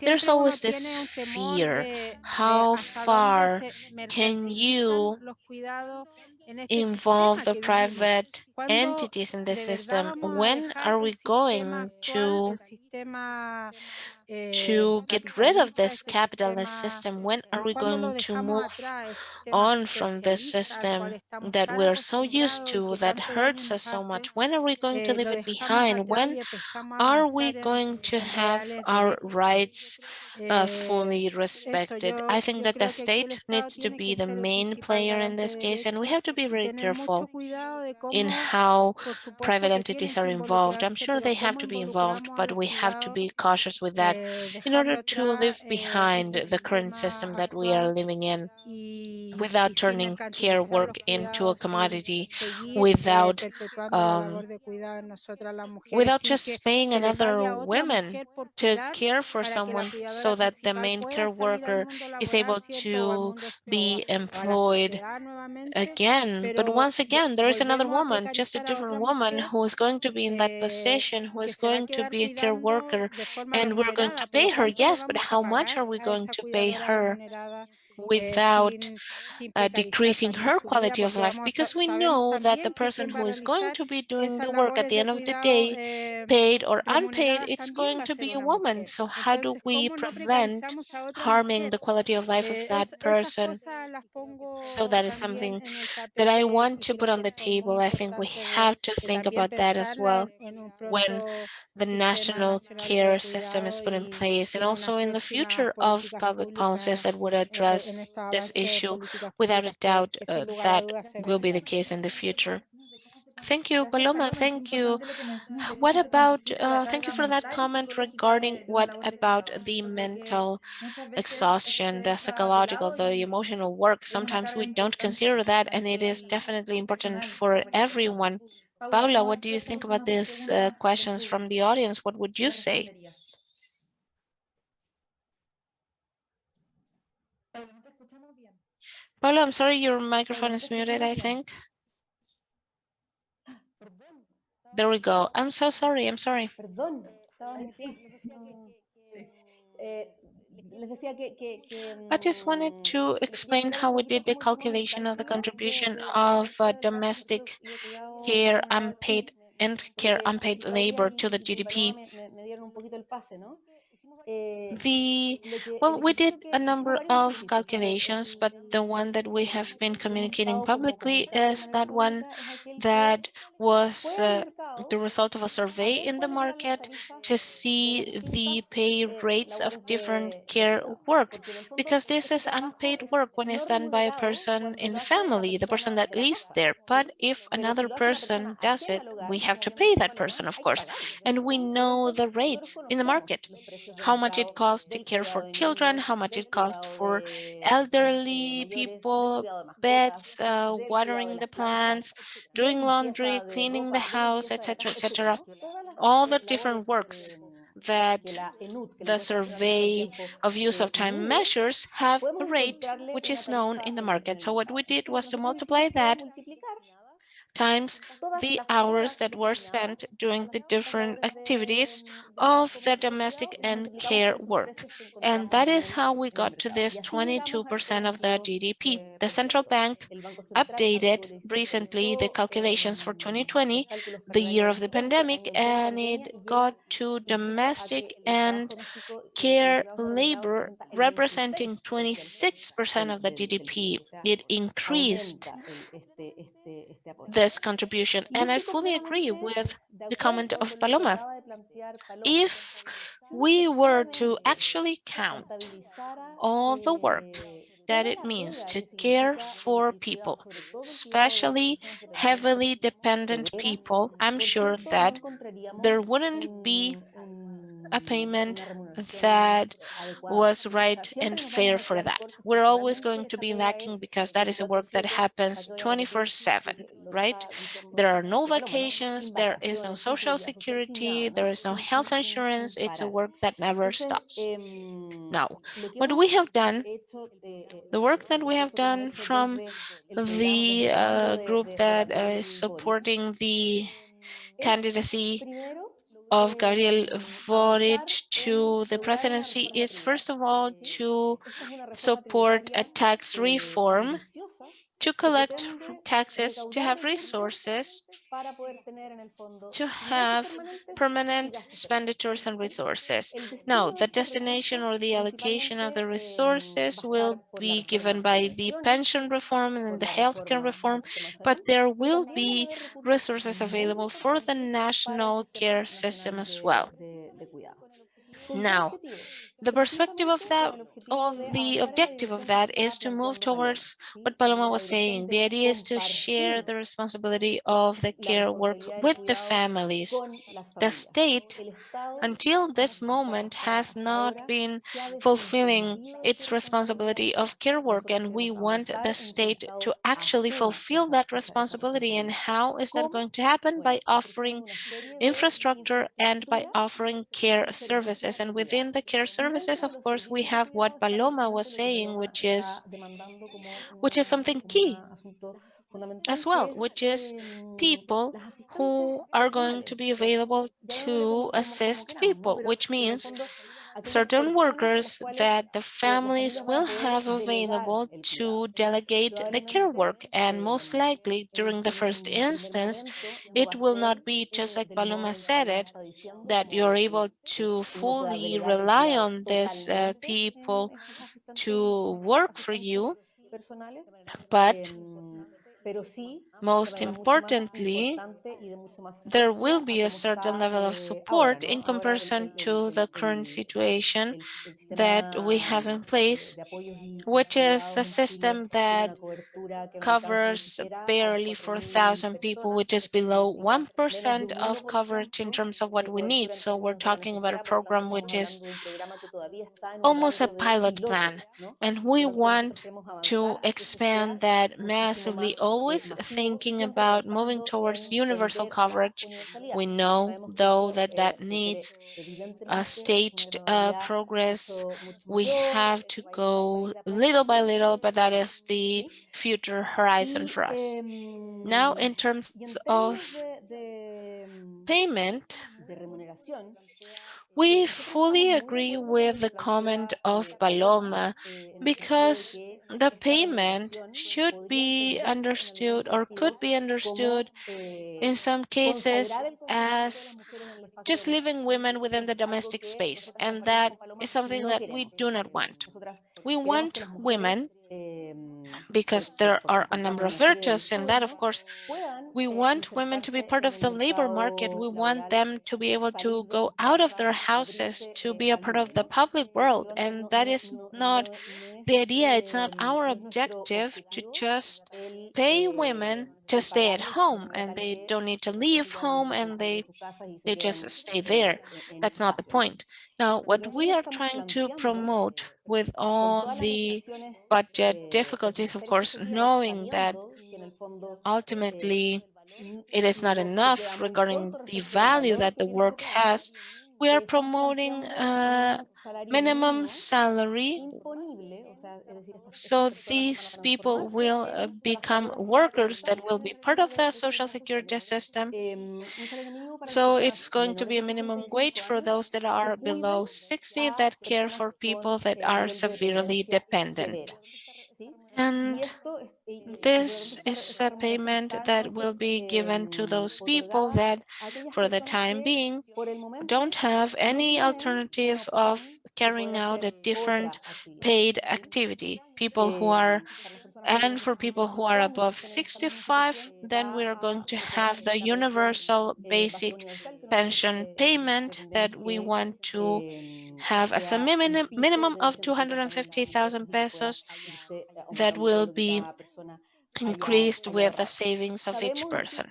there's always this fear. How far can you involve the private entities in the system? When are we going to to get rid of this capitalist system? When are we going to move on from this system that we're so used to, that hurts us so much? When are we going to leave it behind? When are we going to have our rights uh, fully respected? I think that the state needs to be the main player in this case, and we have to be very careful in how private entities are involved. I'm sure they have to be involved, but we have to be cautious with that in order to leave behind the current system that we are living in without turning care work into a commodity, without um, without just paying another woman to care for someone so that the main care worker is able to be employed again. But once again, there is another woman, just a different woman who is going to be in that position, who is going to be a care worker, and we're going going to pay her? Yes, but how much are we going to pay her? without uh, decreasing her quality of life because we know that the person who is going to be doing the work at the end of the day, paid or unpaid, it's going to be a woman. So how do we prevent harming the quality of life of that person? So that is something that I want to put on the table. I think we have to think about that as well when the national care system is put in place and also in the future of public policies that would address this issue. Without a doubt, uh, that will be the case in the future. Thank you, Paloma. Thank you. Uh, what about, uh, thank you for that comment regarding what about the mental exhaustion, the psychological, the emotional work. Sometimes we don't consider that, and it is definitely important for everyone. Paula, what do you think about these uh, questions from the audience? What would you say? Paulo, I'm sorry, your microphone is muted, I think. There we go. I'm so sorry. I'm sorry. I just wanted to explain how we did the calculation of the contribution of uh, domestic care unpaid and care unpaid labor to the GDP. The Well, we did a number of calculations, but the one that we have been communicating publicly is that one that was uh, the result of a survey in the market to see the pay rates of different care work, because this is unpaid work when it's done by a person in the family, the person that lives there. But if another person does it, we have to pay that person, of course, and we know the rates in the market and to care for children, how much it costs for elderly people, beds, el- how we en el got to mercado. this etc., así llegamos a 22% of the estos GDP. 22, The eh, central por bank ciento. El Banco Central updated actualizó- recently the actualizó, calculations for em, 2020, los cálculos para the hours that were spent of the 2020, pandemic, año en domestic and care work. And that is how we got to incluso a que domestic el trabajo and doméstico y los care empleados remunerados labor representa el representing 26% 26% of the del- del- del GDP. PIB, o sea, It increased aumenta el- este- este- este aporte. This contribution. And I fully agree with the comment of Paloma. acaba de plantear Paloma, If we were to actually count all the work eh, that it means to care for people, sobre todo el cuidado de las especially personas de riesgo heavily dependent people, I'm sure that there wouldn't be a payment that was right and fair for that. We're always going to be lacking because that is a work that happens la que voy a repetir 24 7, lo que- lo que right? There are no vacations, there is no social security, there is ¿no? health insurance. It's a work that never stops. Now, what we have done, the work that we have done from the uh, group that is supporting the candidacy of Gabriel Boric to the presidency is first of all to Esta es una reforma support a tax reform, to collect taxes, to have resources, para poder tener en el fondo to have permanent expenditures and resources. No, the destination or the allocation of the resources will estar por la be given by the pension reform and the healthcare reform, al sistema de but there will también van a be resources available for the importantes para el national care system as well. de- de cuidado. ¿Con qué Now? The perspective of that, of the objective of that is to move towards what Paloma was saying. The idea is to share the responsibility of the care work with the families. The state, until this moment, has not been fulfilling its responsibility of care work, and we want the state to actually fulfill that responsibility. And how is that going to happen? By offering infrastructure and by offering care services. And within the care cuidado. Services, of course, we have what Paloma was saying, which is which is something key as well, which is people who are going to be available to assist people, which means certain personas a las workers that the families familias van a will have available to delegate the care work. And most likely, during the first instance, it will not be just like Paloma said it, that you're able to fully rely on these uh, people to work for you, but em, pero sí most de manera mucho más importantly, importante y de mucho más there will be a certain level of eh, support in comparison to the current situation that we have in place, de apoyos y- y which is a system that una cobertura que no alcanza ni covers barely 4,000 people, which is below 1% of coverage in terms of what we need. So we're talking about a program which is almost a pilot plan, and we want to expand that massively, always thinking about moving towards universal coverage. We know, though, that that needs a staged uh, progress. We have to go little by little, but that is the future horizon for us. Now, in terms of payment, we fully agree with the comment of Paloma because the payment should be understood or could be understood in some cases as just leaving women within the domestic space. And that is something that we do not want. We want women because there are a number of virtues in that, of course. We want women to be part of the labor market. We want them to be able to go out of their houses to be a part of the public world. And that is not the idea. It's not our objective to just pay women to stay at home and they don't need to leave home and they they just stay there. That's not the point. Now, what we are trying to promote with all the budget difficulties, of course, knowing that ultimately it is not enough regarding the value that the work has. We are promoting a minimum salary, so these people will uh, become workers that will be part of the social security system. So it's going to be a minimum wage for those that are below 60 that care for people that are severely dependent. And this is a payment that will be given to those people that, for the time being, don't have any alternative of carrying out a different paid activity. People who are, and for people who are above 65, then we are going to have the universal basic pension payment that we want to have as a minimum, minimum of 250,000 pesos that will be increased with the savings of each person.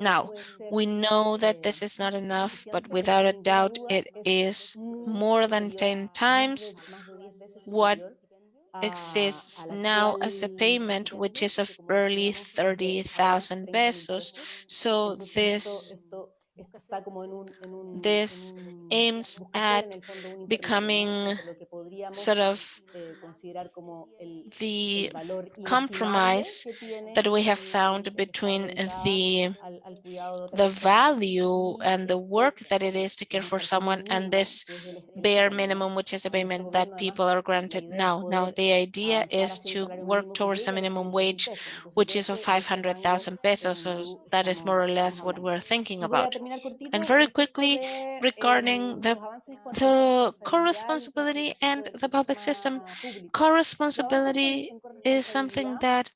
Now, we know that this is not enough, but without a doubt, it is more than 10 times what exists now as a payment, which is of barely 30,000 pesos. So this está como en un, Des, aims at becoming sort of the compromise that we have found between the the value and the work that it is to care for someone and this bare minimum, which is the payment that people are granted now. Now, the idea is to work towards a minimum wage, which is of 500,000 pesos. So that is more or less what we're thinking about. And very quickly, regarding the, the co-responsibility and the public system. Co-responsibility is something that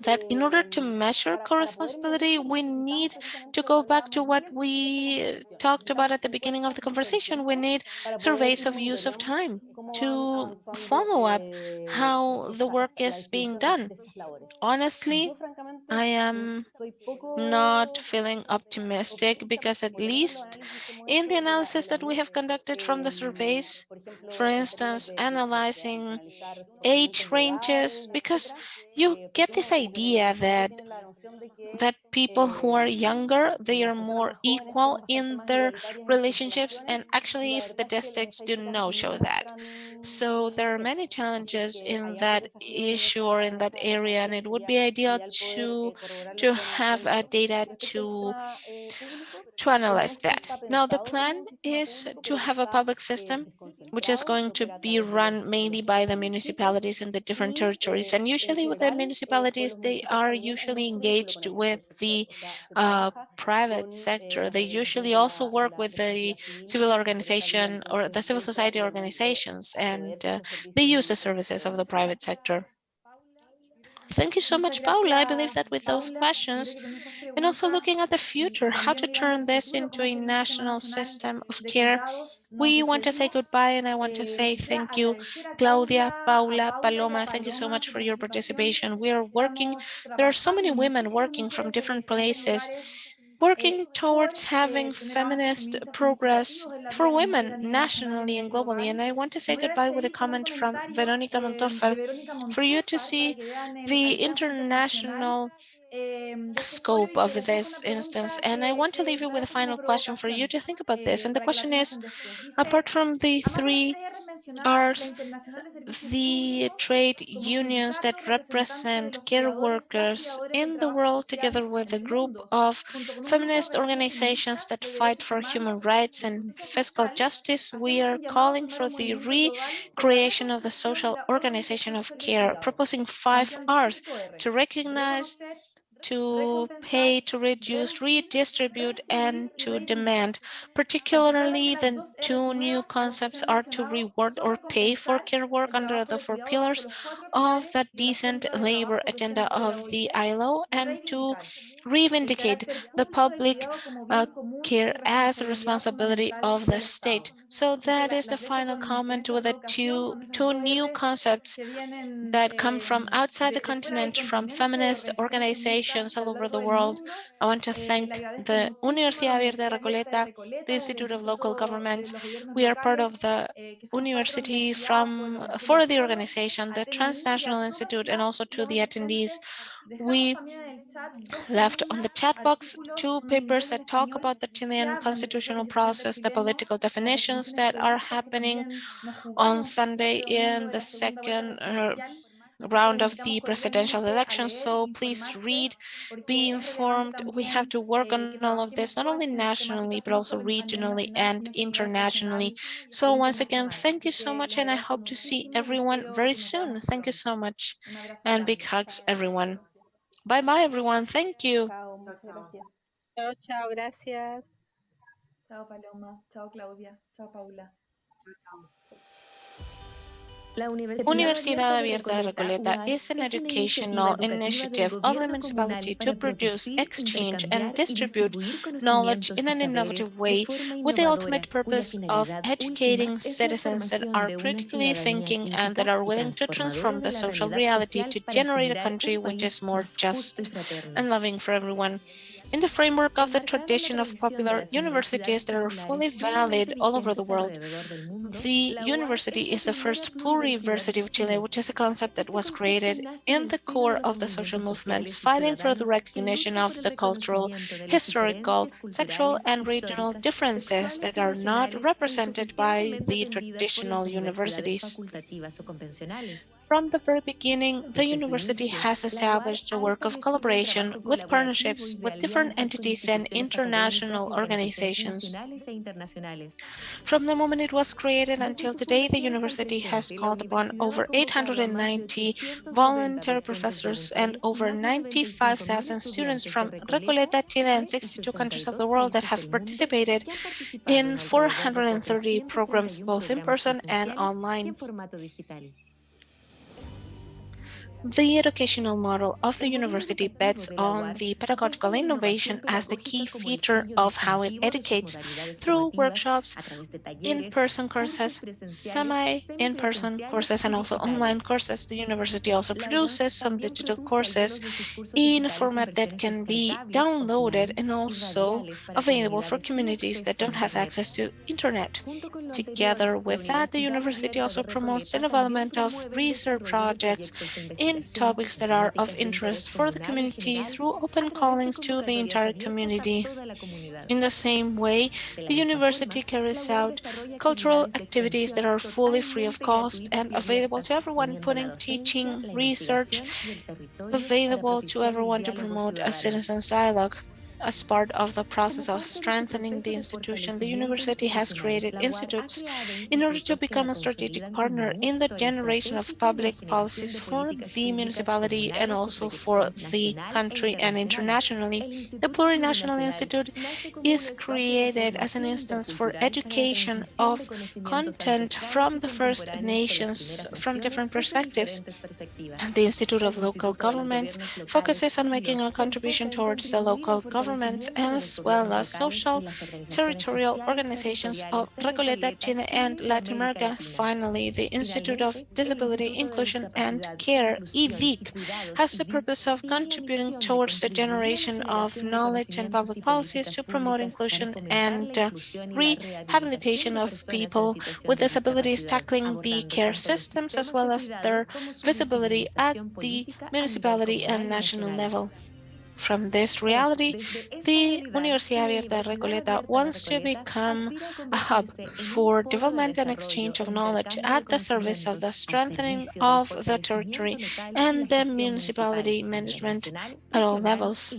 that in order to measure co-responsibility, we need to go back to what we talked about at the beginning of the conversation. We need surveys of use of time to follow up how the work is being done. Honestly, I am not feeling optimistic because at least in the analysis that we have conducted from the surveys, for instance, analyzing age ranges, because you get this idea that that people who are younger, they are more equal in their relationships and actually statistics do not show that. So there are many challenges in that issue or in that area and it would be ideal to, to have a data to, to analyze that. Now the plan is to have a public system which is going to be run mainly by the municipalities in the different territories and usually with the municipalities they are usually engaged engaged with the uh, private sector. They usually also work with the civil organization or the civil society organizations, and uh, they use the services of the private sector. Thank you so much, Paula. I believe that with those questions, and also looking at the future, how to turn this into a national system of care we want to say goodbye and I want to say thank you, Claudia, Paula, Paloma, thank you so much for your participation. We are working, there are so many women working from different places working towards having feminist progress for women nationally and globally. And I want to say goodbye with a comment from Veronica Montofer for you to see the international scope of this instance. And I want to leave you with a final question for you to think about this. And the question is, apart from the three R's, the trade unions that represent care workers in the world, together with a group of feminist organizations that fight for human rights and fiscal justice, we are calling for the recreation of the social organization of care, proposing five R's to recognize to pay, to reduce, redistribute, and to demand. Particularly, the two new concepts are to reward or pay for care work under the four pillars uh, of the decent labor agenda of the ILO and to revindicate the public uh, care as a responsibility of the state. So that is the final comment with the two, two new concepts that come from outside the continent, from feminist organizations all over the world. I want to thank the Universidad Abierta Recoleta, the Institute of Local Governments. We are part of the university from uh, for the organization, the Transnational Institute, and also to the attendees. We left on the chat box two papers that talk about the Chilean constitutional process, the political definitions that are happening on Sunday in the second uh, round of the presidential election. So please read, be informed. We have to work on all of this, not only nationally, but also regionally and internationally. So once again, thank you so much. And I hope to see everyone very soon. Thank you so much. And big hugs, everyone. Bye bye, everyone. Thank you. Chao, muchas gracias. Chao, chao, gracias. Chao Paloma, chao Claudia, chao Paula. La Universidad Abierta de Recoleta is an educational initiative of the municipality to produce, exchange, and distribute knowledge in an innovative way with the ultimate purpose of educating citizens that are critically thinking and that are willing to transform the social reality to generate a country which is more just and loving for everyone. In the framework of the tradition of popular universities that are fully valid all over the world, the university is the first pluriversity of Chile, which is a concept that was created in the core of the social movements, fighting for the recognition of the cultural, historical, sexual, and regional differences that are not represented by the traditional universities. From the very beginning, the university has established a work of collaboration with partnerships with different entities and international organizations. From the moment it was created until today, the university has called upon over 890 voluntary professors and over 95,000 students from Recoleta, Chile, and 62 countries of the world that have participated in 430 programs, both in person and online. The educational model of the university bets on the pedagogical innovation as the key feature of how it educates through workshops, in-person courses, semi-in-person courses, and also online courses. The university also produces some digital courses in a format that can be downloaded and also available for communities that don't have access to internet. Together with that, the university also promotes the development of research projects in topics that are of interest for the community through open callings to the entire community. In the same way, the university carries out cultural activities that are fully free of cost and available to everyone, putting teaching, research available to everyone to promote a citizens dialogue. As part of the process of strengthening the institution, the university has created institutes in order to become a strategic partner in the generation of public policies for the municipality and also for the country and internationally. The Plurinational Institute is created as an instance for education of content from the First Nations from different perspectives. The Institute of Local Governments focuses on making a contribution towards the local government as well as social territorial organizations of Recoleta, Chile, and Latin America. Finally, the Institute of Disability Inclusion and Care, IDIC, has the purpose of contributing towards the generation of knowledge and public policies to promote inclusion and uh, rehabilitation of people with disabilities, tackling the care systems as well as their visibility at the municipality and national level. From this reality, the Universidad Abierta de Recoleta wants to become a hub for development and exchange of knowledge at the service of the strengthening of the territory and the municipality management at all levels.